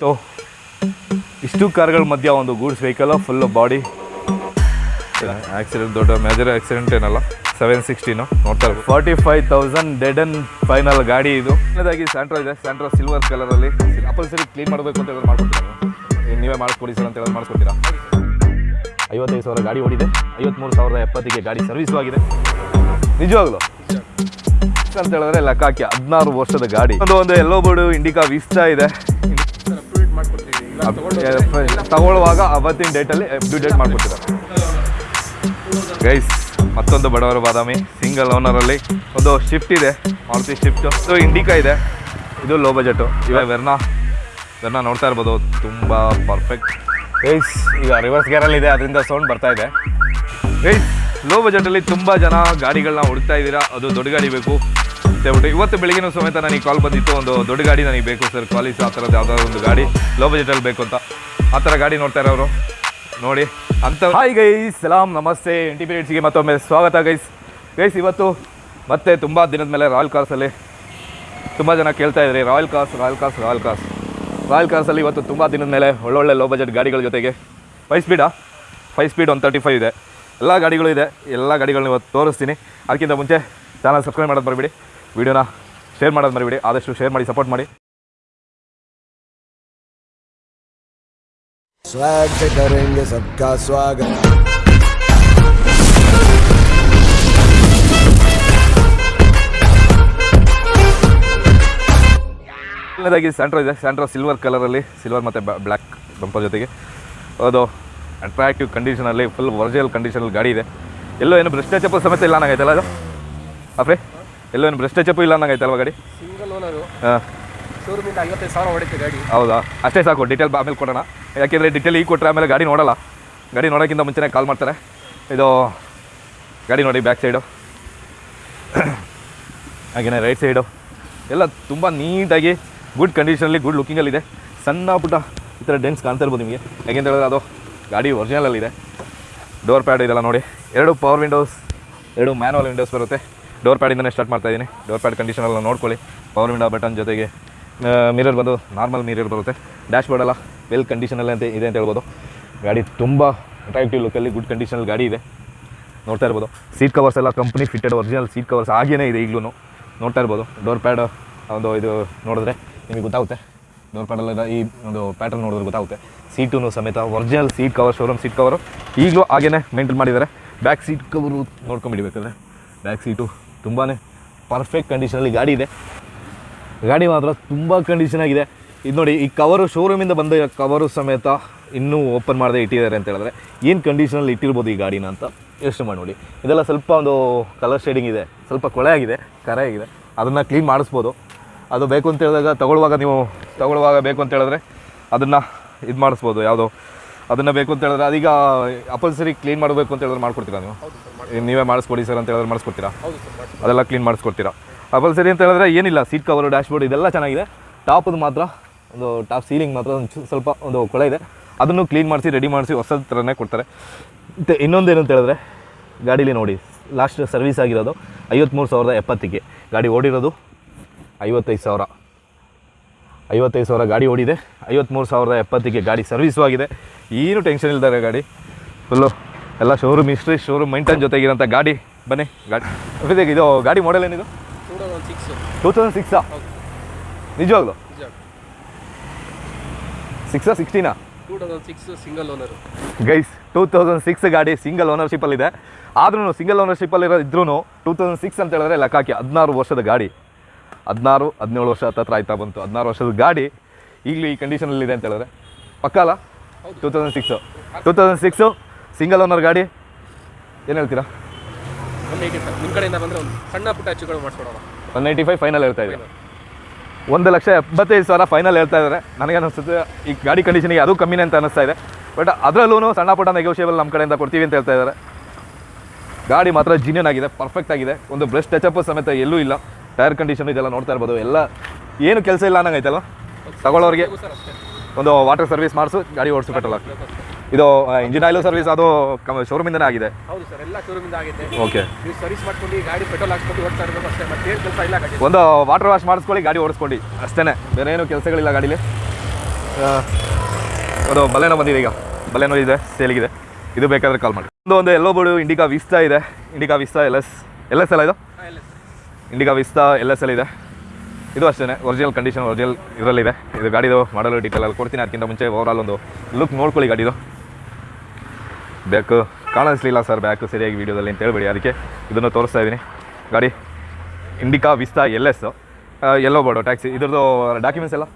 So ಇಷ್ಟು ಕಾರ್ಗಳ ಮಧ್ಯ ಒಂದು goods vehicle full body accident ದೊಡ್ಡ ಮೇಜರ್ ಆಕ್ಸಿಡೆಂಟ್ ಏನಲ್ಲ. ಸೆವೆನ್ ಸಿಕ್ಸ್ಟೀನು ನೋಡ್ತಾರೆ forty five thousand dead and final ಗಾಡಿ ಇದು. ಮೊದಲಾಗಿ ಸ್ಯಾಂಟ್ರೋ ಇದೆ ಸ್ಯಾಂಟ್ರೋ ಸಿಲ್ವರ್ ಕಲರಲ್ಲಿ ಅಪಲ್ ಸರಿ ಕ್ಲೀನ್ ಮಾಡಬೇಕು ಅಂತ ಹೇಳಿದ್ರೆ ಮಾಡ್ಕೊಡ್ತೀರಾ ನೀವು? ನೀವೇ ಮಾಡಿಸ್ಕೊಡಿ ಸರ್ ಅಂತ ಹೇಳಿ ಮಾಡಿಸ್ಕೊಡ್ತೀರಾ ಐವತ್ತೈದು ಸಾವಿರ ಗಾಡಿ ಓಡಿದೆ. ಐವತ್ಮೂರು ಸಾವಿರದ ಎಪ್ಪತ್ತಿಗೆ ಗಾಡಿ ಸರ್ವಿಸು ಆಗಿದೆ. ನಿಜವಾಗ್ಲು? ಅಂತ ಹೇಳಿದ್ರೆ ಲೆಕ್ಕ ಹಾಕಿ ಹದಿನಾರು ವರ್ಷದ ಗಾಡಿ. ಒಂದು ಒಂದು ಎಲ್ಲೋ ಬೋರ್ಡು ಇಂಡಿಕಾ ವಿಸ್ತಾ ಇದೆ. ತಗೊಳ್ಳುವಾಗ ಅವತ್ತಿನ ಡೇಟಲ್ಲಿ ಡೇಟ್ ಮಾಡ್ಕೊಡ್ತೀರ. ಗೈಸ್ ಮತ್ತೊಂದು ಬಡವರ ಬಾದಾಮಿ ಸಿಂಗಲ್ ಓನರಲ್ಲಿ ಒಂದು ಶಿಫ್ಟ್ ಇದೆ ಮಾರುತಿ ಶಿಫ್ಟ್ ಸೊ ಇಂಡಿಕಾ ಇದೆ. ಇದು ಲೋ ಬಜೆಟು ಇವಾಗ ವೆರ್ನಾ ವೆರ್ನಾ ನೋಡ್ತಾ ಇರ್ಬೋದು, ತುಂಬ ಪರ್ಫೆಕ್ಟ್ ಗೈಸ್ ಈಗ ರಿವರ್ಸ್ ಗೇರಲ್ಲಿ ಇದೆ, ಅದರಿಂದ ಸೌಂಡ್ ಬರ್ತಾ ಇದೆ. ಗೈಸ್ ಲೋ ಬಜೆಟಲ್ಲಿ ತುಂಬ ಜನ ಗಾಡಿಗಳನ್ನ ಹುಡುಕ್ತಾ ಇದ್ದೀರಾ, ಅದು ದೊಡ್ಡ ಗಾಡಿ ಬೇಕು. ಅಂತ ಹೇಳ್ಬಿಟ್ಟು ಇವತ್ತು ಬೆಳಗಿನ ಸಮೇತ ನನಗೆ ಕಾಲ್ ಬಂದಿತ್ತು. ಒಂದು ದೊಡ್ಡ ಗಾಡಿ ನನಗೆ ಬೇಕು ಸರ್ ಕಾಲೇಜ್ ಆ ಥರದ್ದು ಯಾವುದಾದ್ರು ಒಂದು ಗಾಡಿ. ಲೋ ಬಜೆಟಲ್ಲಿ ಬೇಕು ಅಂತ. ಆ ಥರ ಗಾಡಿ ನೋಡ್ತಾ ಇರೋರು ನೋಡಿ, ಅಂತ ಹಾಯ್ ಗೈಸ್ ಸಲಾಮ್ ನಮಸ್ತೆ ಪಿ ಮತ್ತೊಮ್ಮೆ ಸ್ವಾಗತ ಗೈಸ್ ಗೈಸ್ ಇವತ್ತು ಮತ್ತೆ ತುಂಬ ದಿನದ ಮೇಲೆ ರಾಯಲ್ ಕಾರ್ಸಲ್ಲಿ ತುಂಬ ಜನ ಕೇಳ್ತಾ ಇದ್ರಿ. Royal cars Royal cars Royal cars Royal ಕಾರ್ಸಲ್ಲಿ ಇವತ್ತು ತುಂಬ ದಿನದ ಮೇಲೆ ಒಳ್ಳೊಳ್ಳೆ ಲೋ ಬಜೆಟ್ ಗಾಡಿಗಳ ಜೊತೆಗೆ five ಸ್ಪೀಡಾ five speed one thirty five ಇದೆ. ಎಲ್ಲ ಗಾಡಿಗಳು ಇದೆ. ಎಲ್ಲ ಗಾಡಿಗಳನ್ನ ಇವತ್ತು ತೋರಿಸ್ತೀನಿ. ಅದಕ್ಕಿಂತ ಮುಂಚೆ ಚಾನಲ್ ಸಬ್ಸ್ಕ್ರೈಬ್ ಮಾಡೋದು ಮರಿಬೇಡಿ. ವಿಡಿಯೋನ ಶೇರ್ ಮಾಡೋದು ಮರಿಬೇಡಿ ಆದಷ್ಟು ಶೇರ್ ಮಾಡಿ ಸಪೋರ್ಟ್ ಮಾಡಿ स्वैग से करेंगे सबका स्वागत ಮೊದಲನೇದಾಗಿ ಸ್ಯಾಂಟ್ರೋ ಇದೆ ಸ್ಯಾಂಟ್ರೋ ಸಿಲ್ವರ್ ಕಲರಲ್ಲಿ ಸಿಲ್ವರ್ ಮತ್ತು ಬ್ಲ್ಯಾಕ್ ಬಂಪರ್ ಜೊತೆಗೆ ಅದು ಅಟ್ರಾಕ್ಟಿವ್ ಕಂಡೀಷನಲ್ಲಿ ಫುಲ್ ಒರಿಜಿನಲ್ ಕಂಡೀಷನಲ್ಲಿ ಗಾಡಿ ಇದೆ ಎಲ್ಲೋ ಏನು ಬ್ರೆಸ್ಟ್ ಟಚಪ್ ಸಮೇತ ಇಲ್ಲ ಅನ್ನಂಗೈತಲ್ಲ ಅದು ಅಪ್ರೆ ಎಲ್ಲೋ ಏನು ಇಲ್ಲ ಇಲ್ಲ ಅನ್ನಂಗೈತಲ್ವ ಗಾಡಿ? ಸಿಂಗಲ್ ಓನರು ಹಾಂ. ಶೋರೂಮಿಂದ ಐವತ್ತೈದು ಸಾವಿರ ಹೊಡಿತೆ ಗಾಡಿ. ಹೌದಾ? ಅಷ್ಟೇ ಸಾಕು ಡೀಟೇಲ್ ಆಮೇಲೆ ಕೊಡೋಣ. ಯಾಕೆಂದರೆ ಡೀಟೇಲ್ ಈಗ ಕೊಟ್ಟರೆ ಆಮೇಲೆ ಗಾಡಿ ನೋಡಲ್ಲ. ಗಾಡಿ ನೋಡೋಕ್ಕಿಂತ ಮುಂಚೆನೇ ಕಾಲ್ ಮಾಡ್ತಾರೆ. ಇದು ಗಾಡಿ ನೋಡಿ ಬ್ಯಾಕ್ ಸೈಡು ಹಾಗೆಯೇ ರೈಟ್ ಸೈಡು ಎಲ್ಲ ತುಂಬ ನೀಟಾಗಿ ಗುಡ್ ಕಂಡೀಷನಲ್ಲಿ ಗುಡ್ ಲುಕ್ಕಿಂಗಲ್ಲಿದೆ ಸಣ್ಣ ಪುಟ್ಟ ಈ ಥರ ಡೆನ್ಸ್ ಕಾಣ್ತಾ ಇರ್ಬೋದು ನಿಮಗೆ. ಯಾಕೆಂತ ಹೇಳಿದ್ರೆ ಅದು ಗಾಡಿ ಒರಿಜಿನಲಲ್ಲಿದೆ ಡೋರ್ ಪ್ಯಾಡ್ ಇದೆಲ್ಲ ನೋಡಿ. ಎರಡು ಪವರ್ ವಿಂಡೋಸ್ ಎರಡು ಮ್ಯಾನುವಲ್ ವಿಂಡೋಸ್ ಬರುತ್ತೆ. ಡೋರ್ ಪ್ಯಾಡಿಂದನೇ ಸ್ಟಾರ್ಟ್ ಮಾಡ್ತಾ ಇದ್ದೀನಿ. ಡೋರ್ ಪ್ಯಾಡ್ ಕಂಡೀಷನೆಲ್ಲ ನೋಡ್ಕೊಳ್ಳಿ. ಪವರ್ ವಿಂಡೋ ಬಟನ್ ಜೊತೆಗೆ ಮಿರರ್ ಬಂದು ನಾರ್ಮಲ್ ಮಿರರ್ ಬರುತ್ತೆ. ಡ್ಯಾಶ್ ಬೋರ್ಡ್ ಎಲ್ಲ ವೆಲ್ ಕಂಡೀಷನಲ್ಲಿ ಅಂತ ಇದೆ ಅಂತ ಹೇಳ್ಬೋದು. ಗಾಡಿ ತುಂಬ ಅಟ್ರಾಕ್ಟಿವ್ ಲುಕ್ಕಲ್ಲಿ ಗುಡ್ ಕಂಡೀಷನಲ್ಲಿ ಗಾಡಿ ಇದೆ. ನೋಡ್ತಾ ಇರ್ಬೋದು. ಸೀಟ್ ಕವರ್ಸ್ ಎಲ್ಲ company fitted original seat covers ಹಾಗೇನೇ ಇದೆ ಈಗಲೂ ನೋಡ್ತಾ ಇರ್ಬೋದು. ಡೋರ್ ಪ್ಯಾಡ್ ಒಂದು ಇದು ನೋಡಿದ್ರೆ ನಿಮಗೆ ಗೊತ್ತಾಗುತ್ತೆ. ಡೋರ್ ಪ್ಯಾಡಲ್ಲ ಈ ಒಂದು ಪ್ಯಾಟರ್ನ್ ನೋಡಿದ್ರೆ ಗೊತ್ತಾಗುತ್ತೆ. ಸೀಟೂ ಸಮೇತ original seat cover showroom seat cover ಈಗಲೂ ಹಾಗೇನೇ ಮೇಂಟೈನ್ ಮಾಡಿದ್ದಾರೆ. ಬ್ಯಾಕ್ ಸೀಟ್ ಕವರು ನೋಡ್ಕೊಂಬಿಡ್ಬೇಕಾದ್ರೆ ಬ್ಯಾಕ್ ಸೀಟು ತುಂಬಾ ಪರ್ಫೆಕ್ಟ್ ಕಂಡೀಷನಲ್ಲಿ ಗಾಡಿ ಇದೆ. ಗಾಡಿ ಮಾತ್ರ ತುಂಬ ಕಂಡೀಷನ್ ಆಗಿದೆ. ಇದು ನೋಡಿ, ಈ ಕವರು ಶೋರೂಮಿಂದ ಬಂದ ಕವರು ಸಮೇತ ಇನ್ನೂ ಓಪನ್ ಮಾಡದೆ ಇಟ್ಟಿದ್ದಾರೆ ಅಂತ ಹೇಳಿದ್ರೆ ಏನು ಕಂಡೀಷನಲ್ಲಿ ಇಟ್ಟಿರ್ಬೋದು ಈ ಗಾಡಿನ ಅಂತ ಯೋಚನೆ ಮಾಡಿ ನೋಡಿ. ಇದೆಲ್ಲ ಸ್ವಲ್ಪ ಒಂದು ಕಲರ್ ಶೇಡಿಂಗ್ ಇದೆ, ಸ್ವಲ್ಪ ಕೊಳೆ ಆಗಿದೆ, ಕರೆ ಆಗಿದೆ. ಅದನ್ನು ಕ್ಲೀನ್ ಮಾಡಿಸ್ಬೋದು. ಅದು ಬೇಕು ಅಂತ ಹೇಳಿದಾಗ ತಗೊಳ್ಳುವಾಗ ನೀವು ತಗೊಳ್ಳುವಾಗ ಬೇಕು ಅಂತ ಹೇಳಿದ್ರೆ ಅದನ್ನು ಇದು ಮಾಡಿಸ್ಬೋದು. ಯಾವುದೋ ಅದನ್ನು ಬೇಕು ಅಂತ ಹೇಳಿದ್ರೆ ಅದೀಗ ಅಪಲ್ಸರಿ ಕ್ಲೀನ್ ಮಾಡಬೇಕು ಅಂತ ಹೇಳಿದ್ರೆ ಮಾಡ್ಕೊಡ್ತೀರಾ ನೀವು? ನೀವೇ ಮಾಡಿಸ್ಕೊಡಿ ಸರ್ ಅಂತ ಹೇಳಿದ್ರೆ ಮಾಡಿಸ್ಕೊಡ್ತೀರಾ? ಅದೆಲ್ಲ ಕ್ಲೀನ್ ಮಾಡಿಸ್ಕೊಡ್ತೀರಾ? ಅಪಲ್ ಸರಿ ಅಂತ ಹೇಳಿದ್ರೆ ಏನಿಲ್ಲ ಸೀಟ್ ಕವರು ಡ್ಯಾಶ್ಬೋರ್ಡ್ ಇದೆಲ್ಲ ಚೆನ್ನಾಗಿದೆ. ಟಾಪದು ಮಾತ್ರ ಒಂದು ಟಾಪ್ ಸೀಲಿಂಗ್ ಮಾತ್ರ ಒಂದು ಸ್ವಲ್ಪ ಒಂದು ಕೊಳೆ ಇದೆ. ಅದನ್ನು ಕ್ಲೀನ್ ಮಾಡಿಸಿ ರೆಡಿ ಮಾಡಿಸಿ ಹೊಸದ ಥರನೇ ಕೊಡ್ತಾರೆ. ಮತ್ತು ಇನ್ನೊಂದೇನು ಅಂತ ಹೇಳಿದ್ರೆ ಗಾಡೀಲಿ ನೋಡಿ ಲಾಸ್ಟ್ ಸರ್ವಿಸ್ ಆಗಿರೋದು ಐವತ್ತ್ಮೂರು ಸಾವಿರದ ಎಪ್ಪತ್ತಿಗೆ. ಗಾಡಿ ಓಡಿರೋದು ಐವತ್ತೈದು ಸಾವಿರ. ಐವತ್ತೈದು ಸಾವಿರ ಗಾಡಿ ಓಡಿದೆ. ಐವತ್ತ್ಮೂರು ಸಾವಿರದ ಎಪ್ಪತ್ತಿಗೆ ಗಾಡಿ ಸರ್ವಿಸು ಆಗಿದೆ. ಏನು ಟೆನ್ಷನ್ ಇಲ್ದಾರೆ ಗಾಡಿ. ಫುಲ್ಲು ಎಲ್ಲ ಶೋರೂಮ್ ಹಿಸ್ಟ್ರಿ ಶೋರೂಮ್ ಮೈಂಟೈನ್ ಜೊತೆಗಿರೋಂಥ ಗಾಡಿ. ಬನ್ನಿ, ಗಾಡಿ. ಇದು ಗಾಡಿ ಮಾಡೆಲ್ ಏನಿದು? ಟೂ ತೌಸಂಡ್ ಸಿಕ್ಸ್ ನಿಜವಾಗ್ಲು? ನಿಜ ಸಿಕ್ಸಾ ಸಿಕ್ಸ್ಟೀನಾ two thousand six single owner guys two thousand six ಗಾಡಿ ಸಿಂಗಲ್ ಓನರ್ಶಿಪ್ಪಲ್ಲಿದೆ ಆದ್ರೂ ಸಿಂಗಲ್ ಓನರ್ಶಿಪ್ಪಲ್ಲಿ ಇರೋ ಇದ್ರೂ ಟೂ ತೌಸಂಡ್ ಸಿಕ್ಸ್ ಅಂತ ಹೇಳಿದ್ರೆ ಲೆಕ್ಕ ಹಾಕಿ ಹದಿನಾರು ವರ್ಷದ ಗಾಡಿ. ಹದಿನಾರು, ಹದಿನೇಳು ವರ್ಷ ಹತ್ತತ್ರ ಆಯ್ತಾ ಬಂತು. ಹದಿನಾರು ವರ್ಷದ ಗಾಡಿ ಈಗಲೂ ಈ ಕಂಡೀಷನಲ್ಲಿದೆ ಅಂತ ಹೇಳಿದ್ರೆ. ಪಕ್ಕ ಅಲ್ಲ? Two thousand six two thousand six single owner ಗಾಡಿ? ಏನು ಹೇಳ್ತೀರಾ? ಒನ್ ಏಯ್ಟಿ ಫೈವ್ ನಿಮ್ಮ ಕಡೆಯಿಂದ ಬಂದರೆ ಒಂದು ಸಣ್ಣ ಪುಟ್ಟ ಹೆಚ್ಚುಗಳು ಮಾಡಿಸ್ಕೊಡೋಣ. ಒನ್ ಏಯ್ಟಿ ಫೈವ್ ಫೈನಲ್ ಹೇಳ್ತಾ ಇದ್ದೀರಾ. ಒಂದು ಲಕ್ಷ ಎಪ್ಪತ್ತೈದು ಸಾವಿರ ಫೈನಲ್ ಹೇಳ್ತಾ ಇದ್ದಾರೆ. ನನಗೆ ಅನಿಸುತ್ತೆ ಈ ಗಾಡಿ ಕಂಡೀಷನಿಗೆ ಅದು ಕಮ್ಮಿನೇ ಅಂತ ಅನಿಸ್ತಾ ಇದೆ. ಬಟ್ ಅದರಲ್ಲೂ ಸಣ್ಣ ಪುಟ್ಟ ನೆಗೋಷಿಯೇಬಲ್ ನಮ್ಮ ಕಡೆಯಿಂದ ಕೊಡ್ತೀವಿ ಅಂತ ಹೇಳ್ತಾ ಇದ್ದಾರೆ. ಗಾಡಿ ಮಾತ್ರ ಜಿನಿಯನ್ ಆಗಿದೆ ಪರ್ಫೆಕ್ಟ್ ಆಗಿದೆ. ಒಂದು ಬ್ರಷ್ ಟಚಪ್ ಸಮೇತ ಎಲ್ಲೂ ಇಲ್ಲ. ಟೈರ್ ಕಂಡೀಷನ್ ಇದೆಲ್ಲ ನೋಡ್ತಾ ಇರ್ಬೋದು. ಎಲ್ಲ ಏನು ಕೆಲಸ ಇಲ್ಲ ಅನ್ನಂಗೈತಲ್ಲ ತಗೊಳ್ಳೋರಿಗೆ ಒಂದು ವಾಟರ್ ಸರ್ವಿಸ್ ಮಾಡಿಸು ಗಾಡಿ ಓಡಿಸು ಹಾಕಿ. ಇದು ಇಂಜಿನ್ ಆಯಿಲ್ ಸರ್ವಿಸ್ ಅದು ಶೋರೂಮಿಂದನೇ ಆಗಿದೆ. ಹೌದು ಸರ್ ಎಲ್ಲ ಶೋರೂಮಿಂದ ಆಗಿದೆ. ಓಕೆ ನೀವು ಸರ್ವಿಸ್ ಮಾಡ್ಕೊಂಡು ಗಾಡಿ ಪೆಟ್ರೋಲ್ ಹಾಕ್ಸ್ಕೊಂಡು ಓಡ್ತಾ ಇರಬೇಕು ಅಷ್ಟೇ ಮತ್ತೆ ಏನು ಕೆಲಸ ಇಲ್ಲ ಗಾಡಿ. ಒಂದು ವಾಟರ್ ವಾಶ್ ಮಾಡಿಸ್ಕೊಳ್ಳಿ ಗಾಡಿ ಓಡಿಸ್ಕೊಳ್ಳಿ. ಅಷ್ಟೇ ಬೇರೆ ಏನು ಕೆಲಸಗಳಿಲ್ಲ ಗಾಡೀಲಿ. ಅದು ಬಲೆನೋ ಬಂದಿದೆ ಈಗ. ಬಲೆನೋ ಇದೆ ಸೇಲಿಗಿದೆ ಇದು ಬೇಕಾದ್ರೆ ಕಾಲ್ ಮಾಡಿ. ಒಂದು ಒಂದು ಎಲ್ಲೋ ಬೋರ್ಡು ಇಂಡಿಕಾ ವಿಸ್ತಾ ಇದೆ. Indica Vista L S L S L ಇದು? Indica Vista L S L ಇದೆ. ಇದು ಅಷ್ಟೇ ಒರಿಜಿನಲ್ ಕಂಡೀಷನ್ ಒರಿಜಿನಲ್ ಇದರಲ್ಲಿದೆ. ಇದು ಗಾಡಿದು ಮಾಡಲು ಡೀಟೇಲ್ ಅಲ್ಲಿ ಕೊಡ್ತೀನಿ ಅದಕ್ಕಿಂತ ಮುಂಚೆ ಓವರಾಲ್ ಒಂದು ಲುಕ್ ನೋಡ್ಕೊಳ್ಳಿ ಗಾಡಿದು. ಬ್ಯಾಕು. ಕಾಣಿಸ್ಲಿಲ್ಲ ಸರ್ ಬ್ಯಾಕು ಸರಿಯಾಗಿ ವೀಡಿಯೋದಲ್ಲಿ ಅಂತ ಹೇಳ್ಬೇಡಿ. ಅದಕ್ಕೆ ಇದನ್ನು ತೋರಿಸ್ತಾ ಇದ್ದೀನಿ. ಗಾಡಿ ಇಂಡಿಕಾ ವಿಸ್ತಾ ಎಲ್ ಎಸ್. ಎಲ್ಲೋ ಬೋರ್ಡು ಟ್ಯಾಕ್ಸಿ. ಇದ್ರದ್ದು ಡಾಕ್ಯುಮೆಂಟ್ಸ್ ಎಲ್ಲ?